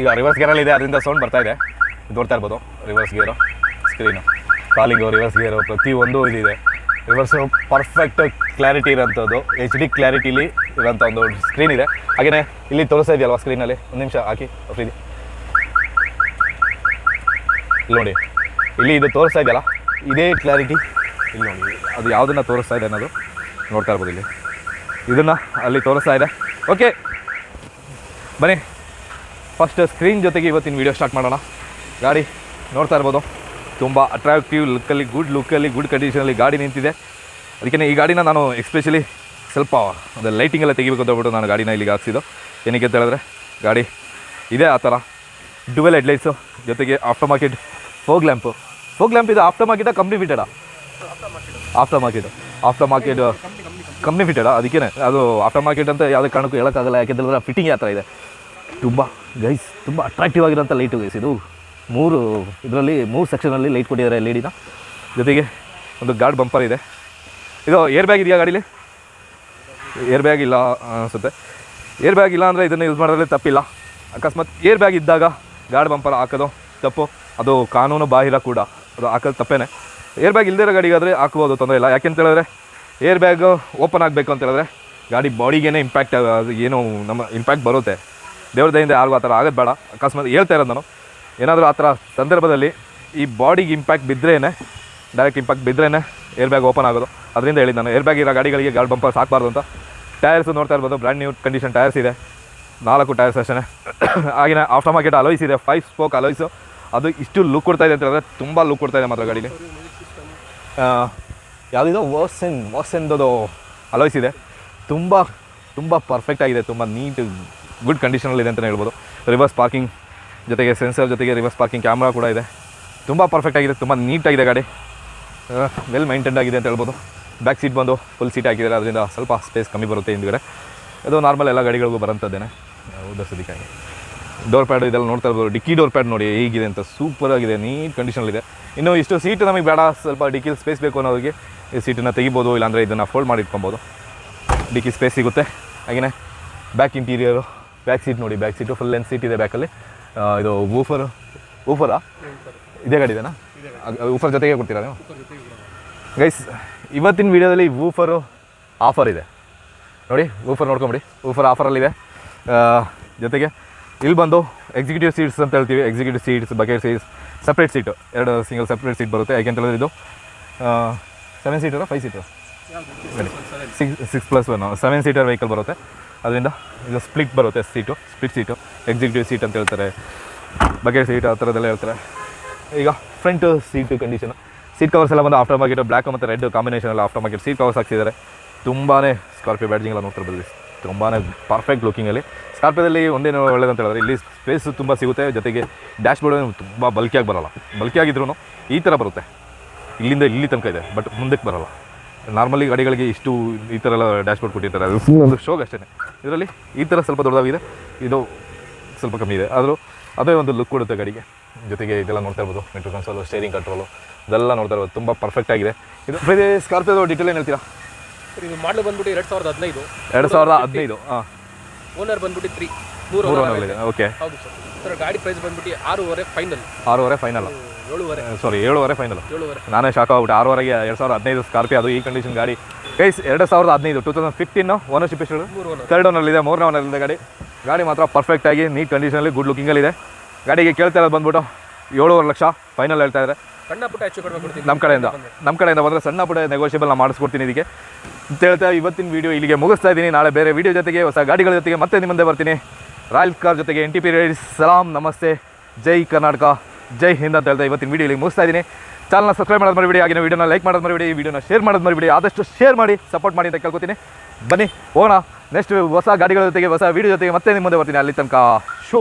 ಈಗ ರಿವರ್ಸ್ ಗೇರಲ್ಲಿ ಇದೆ, ಅದರಿಂದ ಸೌಂಡ್ ಬರ್ತಾ ಇದು. ನೋಡ್ತಾ ಇರ್ಬೋದು reverse gear screen calling reverse gear ಪ್ರತಿಯೊಂದು ಇದಿದೆ. ರಿವರ್ಸು ಪರ್ಫೆಕ್ಟ್ ಕ್ಲಾರಿಟಿ ಇರೋಂಥದ್ದು. ಎಚ್ ಡಿ ಕ್ಲಾರಿಟಿಲಿ ಇರೋಂಥ ಒಂದು ಸ್ಕ್ರೀನ್ ಇದೆ. ಹಾಗೆಯೇ ಇಲ್ಲಿ ತೋರಿಸ್ತಾ ಇದೆಯಲ್ವಾ ಸ್ಕ್ರೀನಲ್ಲಿ ಒಂದು ನಿಮಿಷ ಹಾಕಿ, ಫ್ರೀ ಇಲ್ಲಿ ನೋಡಿ, ಇಲ್ಲಿ ಇದು ತೋರಿಸ್ತಾ ಇದೆಯಲ್ಲ? ಇದೇ ಕ್ಲಾರಿಟಿ ಇಲ್ಲಿ ನೋಡಿ, ಅದು ಯಾವುದನ್ನು ತೋರಿಸ್ತಾ ಇದೆ ಅನ್ನೋದು ನೋಡ್ತಾ ಇರ್ಬೋದು ಇಲ್ಲಿ. ಇದನ್ನು ಅಲ್ಲಿ ತೋರಿಸ್ತಾ ಇದೆ. ಓಕೆ ಬನ್ನಿ. ಫಸ್ಟ್ ಸ್ಕ್ರೀನ್ ಜೊತೆಗೆ ಇವತ್ತಿನ ವೀಡಿಯೋ ಸ್ಟಾರ್ಟ್ ಮಾಡೋಣ. ಗಾಡಿ ನೋಡ್ತಾ ಇರ್ಬೋದು. ತುಂಬ ಅಟ್ರಾಕ್ಟಿವ್ ಲುಕ್ಕಲ್ಲಿ ಗುಡ್ ಲುಕ್ಕಲ್ಲಿ ಗುಡ್ ಕಂಡೀಷನಲ್ಲಿ ಗಾಡಿ ನಿಂತಿದೆ. ಅದಕ್ಕೆ ಈ ಗಾಡಿನ ನಾನು ಎಕ್ಸ್ಪೆಷಲಿ ಸ್ವಲ್ಪ ಅಂದರೆ ಲೈಟಿಂಗ್ ಎಲ್ಲ ತೆಗಿಬೇಕು ಅಂತ ಹೇಳ್ಬಿಟ್ಟು ನಾನು ಗಾಡಿನ ಇಲ್ಲಿಗೆ ಹಾಕ್ಸಿದ್ದು. ಏನಕ್ಕೆ ಅಂತ ಹೇಳಿದ್ರೆ, ಗಾಡಿ ಇದೆ ಆ ಥರ. ಡುವೆಲ್ ಹೆಡ್ಲೈಟ್ಸು ಜೊತೆಗೆ aftermarket fog lamp fog lamp ಇದು ಆಫ್ಟರ್ ಮಾರ್ಕೆಟ ಕಂಪ್ನಿ ಫಿಟೆಡಾ after market after market company ಫಿಟೆಡಾ ಅದಕ್ಕೇ ಅದು ಆಫ್ಟರ್ ಮಾರ್ಕೆಟ್ ಅಂತ ಯಾವುದೇ ಕಾರಣಕ್ಕೂ ಹೇಳೋಕ್ಕಾಗಲ್ಲ. ಯಾಕೆಂದ್ರೆ ಫಿಟ್ಟಿಂಗ್ ಆ ಥರ ಇದೆ. ತುಂಬ ಗೈಸ್ ತುಂಬ ಅಟ್ರಾಕ್ಟಿವ್ ಆಗಿರೋಂಥ ಲೈಟು ಗೈಸ್ ಇದು. ಮೂರು, ಇದರಲ್ಲಿ ಮೂರು ಸೆಕ್ಷನಲ್ಲಿ ಲೈಟ್ ಕೊಟ್ಟಿದ್ದಾರೆ ಎಲ್ ಇ ಡಿನ ಜೊತೆಗೆ ಒಂದು ಗಾರ್ಡ್ ಬಂಪರ್ ಇದೆ. ಇದು ಏರ್ ಬ್ಯಾಗ್ ಇದೆಯಾ ಗಾಡೀಲಿ? ಏರ್ ಬ್ಯಾಗ್ ಇಲ್ಲ ಅನಿಸುತ್ತೆ. ಏರ್ ಬ್ಯಾಗ್ ಇಲ್ಲ ಅಂದರೆ ಇದನ್ನು ಯೂಸ್ ಮಾಡೋದ್ರಲ್ಲಿ ತಪ್ಪಿಲ್ಲ. ಅಕಸ್ಮಾತ್ ಏರ್ ಬ್ಯಾಗ್ ಇದ್ದಾಗ ಗಾರ್ಡ್ ಬಂಪರ್ ಹಾಕೋದು ತಪ್ಪು. ಅದು ಕಾನೂನು ಬಾಹಿರ ಕೂಡ. ಅದು ಹಾಕೋದು ತಪ್ಪೇನೆ. ಏರ್ ಬ್ಯಾಗ್ ಇಲ್ಲದೇ ಇರೋ ಗಾಡಿಗಾದರೆ ಹಾಕ್ಬೋದು ತೊಂದರೆ ಇಲ್ಲ. ಯಾಕೆಂತ ಹೇಳಿದ್ರೆ ಏರ್ ಬ್ಯಾಗ್ ಓಪನ್ ಆಗಬೇಕು ಅಂತ ಹೇಳಿದ್ರೆ, ಗಾಡಿ ಬಾಡಿಗೇನೆ ಇಂಪ್ಯಾಕ್ಟ್ ಏನು ನಮ್ಮ ಇಂಪ್ಯಾಕ್ಟ್ ಬರುತ್ತೆ. ದೇವ್ರ ದಯಿಂದ ಯಾರಿಗೂ ಆ ಥರ ಆಗೋದು ಬೇಡ. ಅಕಸ್ಮಾತ್ ಹೇಳ್ತಾ ಇರೋದು ನಾನು. ಏನಾದರೂ ಆ ಥರ ಸಂದರ್ಭದಲ್ಲಿ ಈ ಬಾಡಿಗೆ ಇಂಪ್ಯಾಕ್ಟ್ ಬಿದ್ದರೇನೆ ಡೈರೆಕ್ಟ್ ಇಂಪ್ಯಾಕ್ಟ್ ಬಿದ್ರೇ ಏರ್ ಬ್ಯಾಗ್ ಓಪನ್ ಆಗೋದು. ಅದರಿಂದ ಹೇಳಿದ್ದು ನಾನು ಏರ್ ಬ್ಯಾಗ್ ಇರೋ ಗಾಡಿಗಳಿಗೆ ಗಾಡಿ ಬಂಪರ್ ಸಾಕಬಾರ್ದು ಅಂತ. ಟೈರ್ಸು ನೋಡ್ತಾ ಇರ್ಬೋದು ಬ್ರ್ಯಾಂಡ್ ನ್ಯೂ ಕಂಡೀಷನ್ ಟೈರ್ಸ್ ಇದೆ. ನಾಲ್ಕು ಟೈರ್ಸ್ ಅಷ್ಟೇ ಆಗಿನ ಆಫ್ಟರ್ ಮಾರ್ಕೆಟ್ ಅಲೋಯ್ಸ್ ಇದೆ ಫೈವ್ ಸ್ಪೋಕ್ ಅಲೋಯ್ಸು ಅದು ಇಷ್ಟು ಲುಕ್ ಕೊಡ್ತಾ ಇದೆ ಅಂತ ಹೇಳಿದ್ರೆ ತುಂಬ ಲುಕ್ ಕೊಡ್ತಾ ಇದೆ ಮಾತ್ರ ಗಾಡಿಗೆ ಯಾವುದಿದೋ ವಾಸೆನ್ ವಾಸೆನ್ದು ಅಲೋಯ್ಸ್ ಇದೆ. ತುಂಬ ತುಂಬ ಪರ್ಫೆಕ್ಟ್ ಆಗಿದೆ, ತುಂಬ ನೀಟ್ ಗುಡ್ ಕಂಡೀಷನಲ್ಲಿದೆ ಅಂತಲೇ ಹೇಳ್ಬೋದು. ರಿವರ್ಸ್ ಪಾರ್ಕಿಂಗ್ ಜೊತೆಗೆ ಸೆನ್ಸರ್ ಜೊತೆಗೆ ರಿವರ್ಸ್ ಪಾರ್ಕಿಂಗ್ ಕ್ಯಾಮ್ರಾ ಕೂಡ ಇದೆ. ತುಂಬ ಪರ್ಫೆಕ್ಟ್ ಆಗಿದೆ, ತುಂಬ ನೀಟಾಗಿದೆ ಗಾಡಿ. ವೆಲ್ ಮೈಂಟೈನ್ಡ್ ಆಗಿದೆ ಅಂತ ಹೇಳ್ಬೋದು. ಬ್ಯಾಕ್ ಸೀಟ್ ಬಂದು ಫುಲ್ ಸೀಟ್ ಹಾಕಿದ್ದಾರೆ, ಅದರಿಂದ ಸ್ವಲ್ಪ ಸ್ಪೇಸ್ ಕಮ್ಮಿ ಬರುತ್ತೆ ಹಿಂದ್ಗಡೆ. ಅದು ನಾರ್ಮಲ್ ಎಲ್ಲ ಗಾಡಿಗಳಿಗೂ ಬರೋಂಥದ್ದೇನೆ ಉದ್ದಸದಿಕ್ಕಾಗಿ ಡೋರ್ ಪ್ಯಾಡ್ ಇದೆಲ್ಲ ನೋಡ್ತಾ ಇರ್ಬೋದು. ಡಿಕ್ಕಿ ಡೋರ್ ಪ್ಯಾಡ್ ನೋಡಿ, ಹೇಗಿದೆ ಅಂತ ಸೂಪರ್ ಆಗಿದೆ ನೀಟ್ ಕಂಡೀಷನಲ್ಲಿದೆ ಇನ್ನು ಇಷ್ಟು ಸೀಟ್ ನಮಗೆ ಬೇಡ, ಸ್ವಲ್ಪ ಡಿಕ್ಕಿಲಿ ಸ್ಪೇಸ್ ಬೇಕು ಅನ್ನೋರಿಗೆ ಈ ಸೀಟನ್ನು ತೆಗಿಬೋದು, ಇಲ್ಲಾಂದರೆ ಇದನ್ನು ಫೋಲ್ಡ್ ಮಾಡಿ ಇಟ್ಕೊಬೋದು ಡಿಕ್ಕಿ ಸ್ಪೇಸ್ ಸಿಗುತ್ತೆ. ಹಾಗೆಯೇ ಬ್ಯಾಕ್ ಇಂಟೀರಿಯರು ಬ್ಯಾಕ್ ಸೀಟ್ ನೋಡಿ back seat full length seat ಇದೆ ಬ್ಯಾಕಲ್ಲಿ ಇದು ಊಫರ್ ಊಫರಾ ಇದೇ ಗಾಡಿ ಇದೆನಾ? ಊಫರ್ ಜೊತೆಗೆ ಕೊಡ್ತೀರಾ ನೀವು? ಗೈಸ್ ಇವತ್ತಿನ ವೀಡಿಯೋದಲ್ಲಿ ವೂಫರು ಆಫರ್ ಇದೆ. ನೋಡಿ ವೂಫರ್ ನೋಡ್ಕೊಂಬಿಡಿ. ವೂಫರ್ ಆಫರಲ್ಲಿದೆ ಜೊತೆಗೆ ಇಲ್ಲಿ ಬಂದು ಎಕ್ಸಿಕ್ಯೂಟಿವ್ ಸೀಟ್ಸ್ ಅಂತ ಹೇಳ್ತೀವಿ. Executive seats bucket seats separate seat ಎರಡು ಸಿಂಗಲ್ ಸಪ್ರೇಟ್ ಸೀಟ್ ಬರುತ್ತೆ. ಯಾಕೆ ಅಂತ ಹೇಳಿದ್ರೆ ಇದು seven ಸೀಟರ five seater six six plus one seven seater vehicle ಬರುತ್ತೆ. ಅದರಿಂದ ಈಗ ಸ್ಪ್ಲಿಟ್ ಬರುತ್ತೆ seat split seat executive seat ಅಂತ ಹೇಳ್ತಾರೆ ಬಕೆಟ್ ಸೀಟ್ ಆ ಥರದ್ದೆಲ್ಲ ಹೇಳ್ತಾರೆ. ಈಗ front seat condition seat covers ಎಲ್ಲ ಬಂದು ಆಫ್ಟರ್ ಮಾರ್ಕೆಟ್ ಬ್ಲ್ಯಾಕ್ ಮತ್ತು ರೆಡ್ ಕಾಂಬಿನೇಷನ್ ಎಲ್ಲ ಆಫ್ಟರ್ ಮಾರ್ಕೆಟ್ ಸೀಟ್ ಕವರ್ಸ್ ಹಾಕ್ಸಿದ್ದಾರೆ. ತುಂಬಾ ಸ್ಕಾರ್ಪಿಯೋ ಬ್ಯಾಡ್ಜಿಂಗ್ ಎಲ್ಲ ನೋಡ್ತಿರ್ಬೋದು ತುಂಬಾ ಪರ್ಫೆಕ್ಟ್ ಲುಕಿಂಗಲ್ಲಿ ಸ್ಕಾರ್ಪಿಯೋದಲ್ಲಿ ಒಂದೇನು ಅಂತ ಹೇಳಿದ್ರೆ ಇಲ್ಲಿ ಸ್ಪೇಸ್ ತುಂಬ ಸಿಗುತ್ತೆ, ಜೊತೆಗೆ ಡ್ಯಾಶ್ ಬೋರ್ಡ್ ತುಂಬ ಬಲ್ಕಿಯಾಗಿ ಬರೋಲ್ಲ. ಬಲ್ಕಿಯಾಗಿದ್ರೂ ಈ ಥರ ಬರುತ್ತೆ. ಇಲ್ಲಿಂದ ಇಲ್ಲಿ ತನಕ ಇದೆ ಬಟ್ ಮುಂದಕ್ಕೆ ಬರಲ್ಲ. ನಾರ್ಮಲಿ ಗಾಡಿಗಳಿಗೆ ಇಷ್ಟು ಈ ಥರ ಎಲ್ಲ ಡ್ಯಾಶ್ ಬೋರ್ಡ್ ಕೊಟ್ಟಿರ್ತಾರೆ. ಅದು ಒಂದು ಶೋಗ್ ಅಷ್ಟೇ ಇದರಲ್ಲಿ ಈ ಥರ ಸ್ವಲ್ಪ ದೊಡ್ಡದಾಗಿದೆ. ಇದು ಸ್ವಲ್ಪ ಕಮ್ಮಿ ಇದೆ. ಆದರೂ ಅದೇ ಒಂದು ಲುಕ್ ಕೊಡುತ್ತೆ ಗಾಡಿಗೆ. ಜೊತೆಗೆ ಇದೆಲ್ಲ ನೋಡ್ತಾ ಇರ್ಬೋದು. ಮೆಟ್ರೋ ಕನ್ಸೋಲು ಸ್ಟೇರಿಂಗ್ ಕಂಟ್ರೋಲು ಇದೆಲ್ಲ ನೋಡ್ತಾ ಇರ್ಬೋದು. ತುಂಬ ಪರ್ಫೆಕ್ಟ್ ಆಗಿದೆ. ಇದು ಬೇರೆ ಸ್ಕಾರ್ಪಿಯೋದು ಡೀಟೇಲ್ ಏನು ಹೇಳ್ತೀರಾ? ಇದು ಮಾಡಲು ಬಂದ್ಬಿಟ್ಟು ಎರಡು ಸಾವಿರದ ಹದಿನೈದು. ಎರಡು ಸಾವಿರದ ಹದಿನೈದು ಹಾಂ. ಓನರ್ ಬಂದ್ಬಿಟ್ಟು ತ್ರೀ ಮೂರು ಮೂರು ಓನರ್ ಓಕೆ ಹೌದು ಸರ್. ಸರ್ ಗಾಡಿ ಪ್ರೈಸ್ ಬಂದ್ಬಿಟ್ಟು ಆರೂವರೆ ಫೈನಲ್ ಆರೂವರೆ ಫೈನಲ್ ಏಳುವರೆ. ಸಾರಿ ಏಳುವರೆ ಫೈನಲ್ ಏಳುವರೆ. ನಾನೇ ಶಾಕ್ ಆಗ್ಬಿಟ್ಟು. ಆರೂವರೆಗೆ ಎರಡು ಸಾವಿರದ ಹದಿನೈದು ಸ್ಕಾರ್ಪಿಯೋ ಅದು ಈ ಕಂಡೀಷನ್ ಗಾಡಿ. ಗೈಸ್ ಎರಡು ಸಾವಿರದ ಹದಿನೈದು ಟೂ ತೌಸಂಡ್ ಫಿಫ್ಟೀನ್ ಓನರ್ಶಿಪ್ ಎಷ್ಟು ಓನರ್ ಇದೆ ಮೂರನೇ ಇದೆ ಗಾಡಿ. ಗಾಡಿ ಮಾತ್ರ ಪರ್ಫೆಕ್ಟ್ ಆಗಿ ನೀಟ್ ಕಂಡೀಷನಲ್ಲಿ ಗುಡ್ ಲುಕಿಂಗಲ್ಲಿದೆ ಗಾಡಿಗೆ ಕೇಳ್ತಾ ಇರೋದು ಬಂದ್ಬಿಟ್ಟು ಏಳುವರೆ ಲಕ್ಷ ಫೈನಲ್ ಹೇಳ್ತಾ ಇದ್ದಾರೆ. ಸಣ್ಣ ಪುಟ್ಟ ಹೆಚ್ಚು ಕೊಡ್ಬೇಕು ನಮ್ಮ ಕಡೆಯಿಂದ. ನಮ್ಮ ಕಡೆಯಿಂದ ಬಂದರೆ ಸಣ್ಣ ಪುಟ್ಟ ನೆಗೋಷಿಯಬಲ್ ನಾನು ಮಾಡಿಸ್ಕೊಡ್ತೀನಿ ಇದಕ್ಕೆ ಅಂತ ಹೇಳ್ತಾ ಇವತ್ತಿನ ವೀಡಿಯೋ ಇಲ್ಲಿಗೆ ಮುಗಿಸ್ತಾ ಇದ್ದೀನಿ. ನಾಳೆ ಬೇರೆ ವೀಡಿಯೋ ಜೊತೆಗೆ ಹೊಸ ಗಾಡಿಗಳ ಜೊತೆಗೆ ಮತ್ತೆ ನಿಮ್ಮ ಮುಂದೆ ಬರ್ತೀನಿ. ರಾಯಲ್ ಕಾರ್ ಜೊತೆಗೆ ಎನ್ ಟಿ ಪಿ ಸಲಾಂ, ನಮಸ್ತೆ. ಜೈ ಕರ್ನಾಟಕ. ಜೈ ಹಿಂದ್ ಅಂತ ಹೇಳ್ತಾ ಇವತ್ತಿನ ವೀಡಿಯೋ ಇಲ್ಲಿಗೆ ಮುಗಿಸ್ತಾ ಇದ್ದೀನಿ. ಚಾನಲ್ನ ಸಬ್ಸ್ಕ್ರೈಬ್ ಮಾಡೋದು ಮಾಡಿಬಿಡಿ ಆಗಿನ ವೀಡಿಯೋನ ಲೈಕ್ ಮಾಡೋದು ಮಾಡಿಬಿಡಿ ಈ ವಿಡಿಯೋನ ಶೇರ್ ಮಾಡೋದು ಮರಿಬಿಡಿ, ಆದಷ್ಟು ಶೇರ್ ಮಾಡಿ ಸಪೋರ್ಟ್ ಮಾಡಿ ಅಂತ ಕೇಳ್ಕೊತೀನಿ. ಬನ್ನಿ, ಹೋಗೋಣ. ನೆಕ್ಸ್ಟ್ ಹೊಸ ಗಾಡಿಗಳ ಜೊತೆಗೆ, ಹೊಸ ವೀಡಿಯೋ ಜೊತೆಗೆ ಮತ್ತೆ ನಿಮ್ಮ ಮುಂದೆ ಬರ್ತೀನಿ. ಅಲ್ಲಿ ತನಕ. ಶೋ.